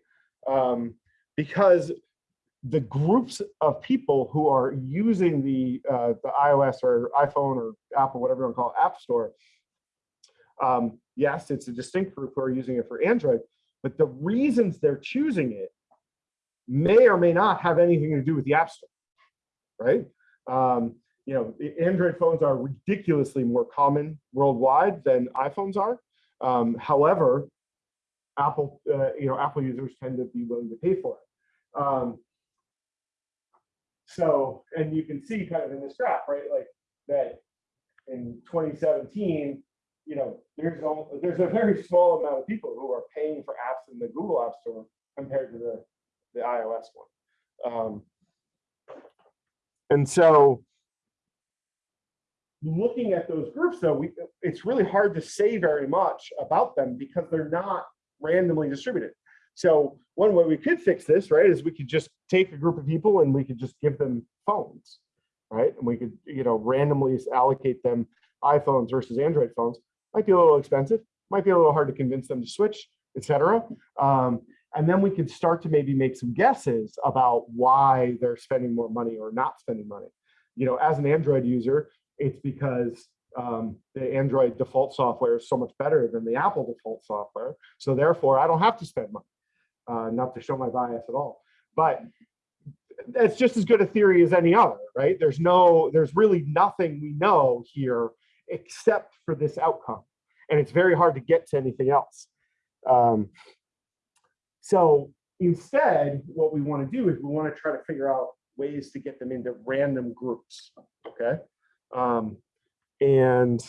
Um, because the groups of people who are using the uh, the iOS or iPhone or Apple, whatever you want to call it, App Store, um, yes, it's a distinct group who are using it for Android, but the reasons they're choosing it may or may not have anything to do with the App Store, right? Um, you know, Android phones are ridiculously more common worldwide than iPhones are. Um, however, Apple, uh, you know, Apple users tend to be willing to pay for it. Um, so, and you can see kind of in this graph, right, like that in 2017, you know, there's al- there's a very small amount of people who are paying for apps in the Google App Store compared to the the iOS one. Um, and so, looking at those groups, though, we it's really hard to say very much about them because they're not randomly distributed. So one way we could fix this, right, is we could just take a group of people and we could just give them phones, right? And we could, you know, randomly allocate them iPhones versus Android phones. Might be a little expensive, might be a little hard to convince them to switch, etc. Um, and then we could start to maybe make some guesses about why they're spending more money or not spending money. You know, as an Android user, it's because um, the Android default software is so much better than the Apple default software. So therefore, I don't have to spend money. Uh, not to show my bias at all, but it's just as good a theory as any other, right? There's no, there's really nothing we know here except for this outcome, and it's very hard to get to anything else. Um, so instead, what we want to do is we want to try to figure out ways to get them into random groups, okay? Um, and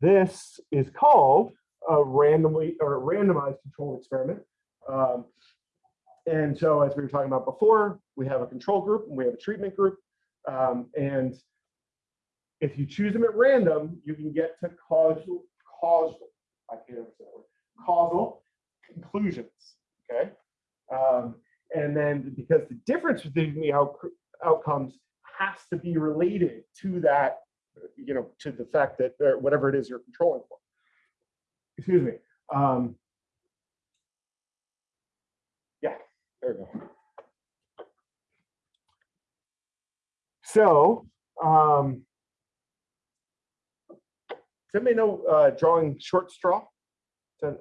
this is called a randomly or a randomized control experiment. Um, and so as we were talking about before, we have a control group and we have a treatment group. Um, and if you choose them at random, you can get to causal, causal, I can't ever say that word, causal conclusions, okay? Um, and then because the difference between the out, outcomes has to be related to that, you know, to the fact that whatever it is you're controlling for. Excuse me. Um, yeah, there we go. So, um, does anybody know uh, drawing short straw? All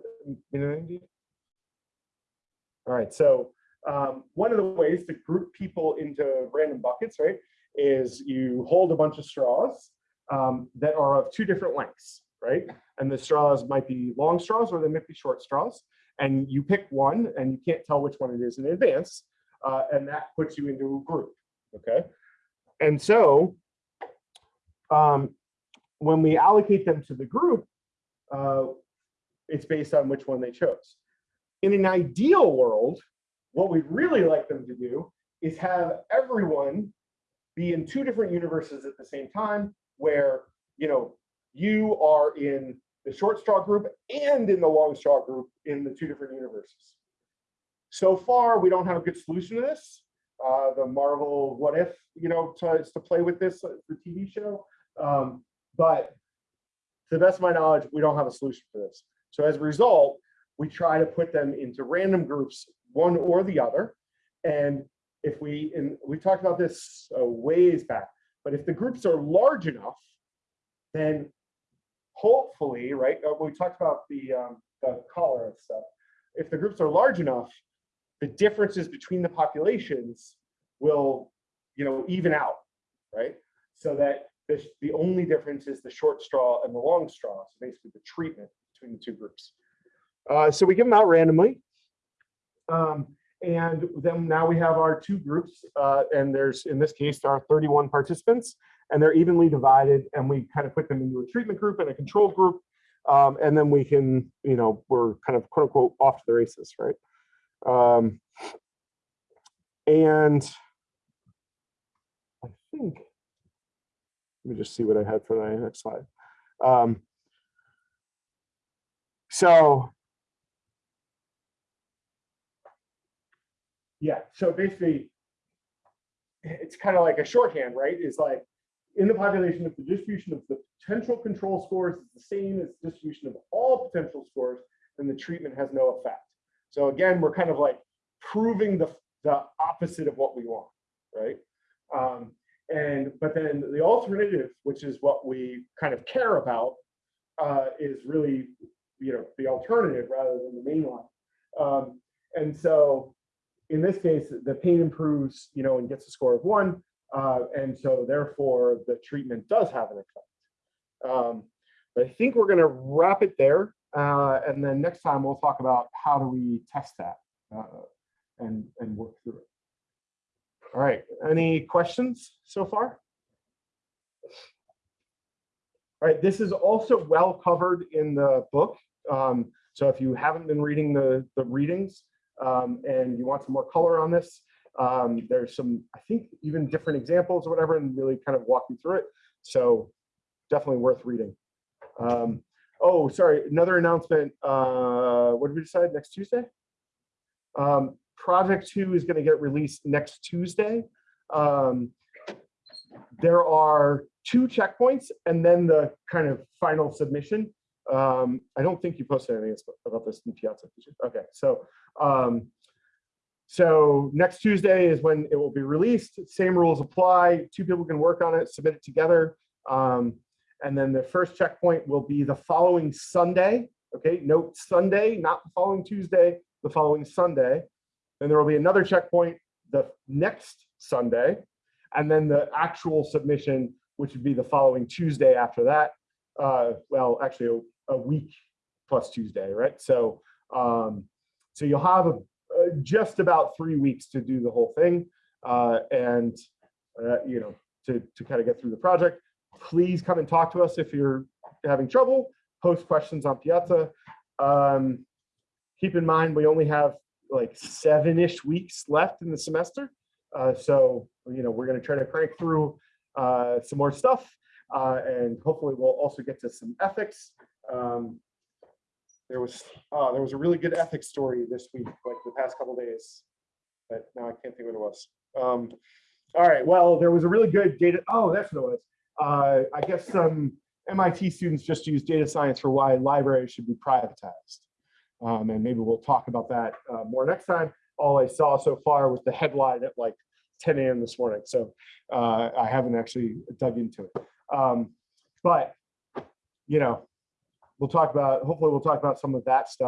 right, so um, one of the ways to group people into random buckets, right, is you hold a bunch of straws um, that are of two different lengths, right? And the straws might be long straws or they might be short straws. And you pick one and you can't tell which one it is in advance. Uh, and that puts you into a group, okay? And so um, when we allocate them to the group, uh, it's based on which one they chose. In an ideal world, what we'd really like them to do is have everyone be in two different universes at the same time where you know you are in the short straw group and in the long straw group in the two different universes. So far, we don't have a good solution to this. Uh, the Marvel What If, you know, to, to play with this, uh, the TV show. Um, but to the best of my knowledge, we don't have a solution for this. So as a result, we try to put them into random groups, one or the other. And if we, and we talked about this uh, ways back, but if the groups are large enough, then hopefully, right, uh, we talked about the, um, the and stuff. If the groups are large enough, the differences between the populations will, you know, even out, right? So that the, the only difference is the short straw and the long straw. So basically the treatment between the two groups. Uh, so we give them out randomly. Um, and then now we have our two groups, uh, and there's, in this case, there are 31 participants, and they're evenly divided, and we kind of put them into a treatment group and a control group, um, and then we can, you know, we're kind of quote unquote off to the races, right? Um, and I think, let me just see what I had for the next slide. Um, So. Yeah, so basically. It's kind of like a shorthand, right? It's like in the population, if the distribution of the potential control scores is the same as the distribution of all potential scores, then the treatment has no effect. So again, we're kind of like proving the, the opposite of what we want, right? Um, and, but then the alternative, which is what we kind of care about, uh, is really, you know, the alternative rather than the main one. Um, and so in this case, the pain improves, you know, and gets a score of one. Uh, and so therefore the treatment does have an effect. Um, but I think we're gonna wrap it there. Uh, and then next time we'll talk about how do we test that uh, and, and work through it. All right, any questions so far? All right, this is also well covered in the book. Um, so if you haven't been reading the, the readings um, and you want some more color on this, um, there's some, I think, even different examples or whatever, and really kind of walk you through it. So definitely worth reading. Um, oh, sorry, another announcement. Uh, what did we decide? Next Tuesday? Um, project two is going to get released next Tuesday. Um, there are two checkpoints and then the kind of final submission. Um, I don't think you posted anything about this in Piazza. Okay, so um, so next Tuesday is when it will be released. Same rules apply. Two people can work on it, submit it together. Um, and then the first checkpoint will be the following Sunday. Okay, note Sunday, not the following Tuesday, the following Sunday. Then there will be another checkpoint the next Sunday. And then the actual submission, which would be the following Tuesday after that. Uh, well, actually a, week plus Tuesday, right? So, um, so you'll have a, just about three weeks to do the whole thing. Uh, and, uh, you know, to, to kind of get through the project. Please come and talk to us if you're having trouble, post questions on Piazza. Um, keep in mind, we only have like seven-ish weeks left in the semester. Uh, so, you know, we're going to try to crank through uh, some more stuff. Uh, and hopefully we'll also get to some ethics. Um, there was uh, there was a really good ethics story this week, like the past couple days, but now I can't think what it was. Um, all right, well, there was a really good data. Oh, that's what it was. Uh, I guess some MIT students just use data science for why libraries should be privatized. Um, and maybe we'll talk about that uh, more next time. All I saw so far was the headline at like 10 a.m. this morning. So uh, I haven't actually dug into it. Um, but, you know, we'll talk about, hopefully we'll talk about some of that stuff.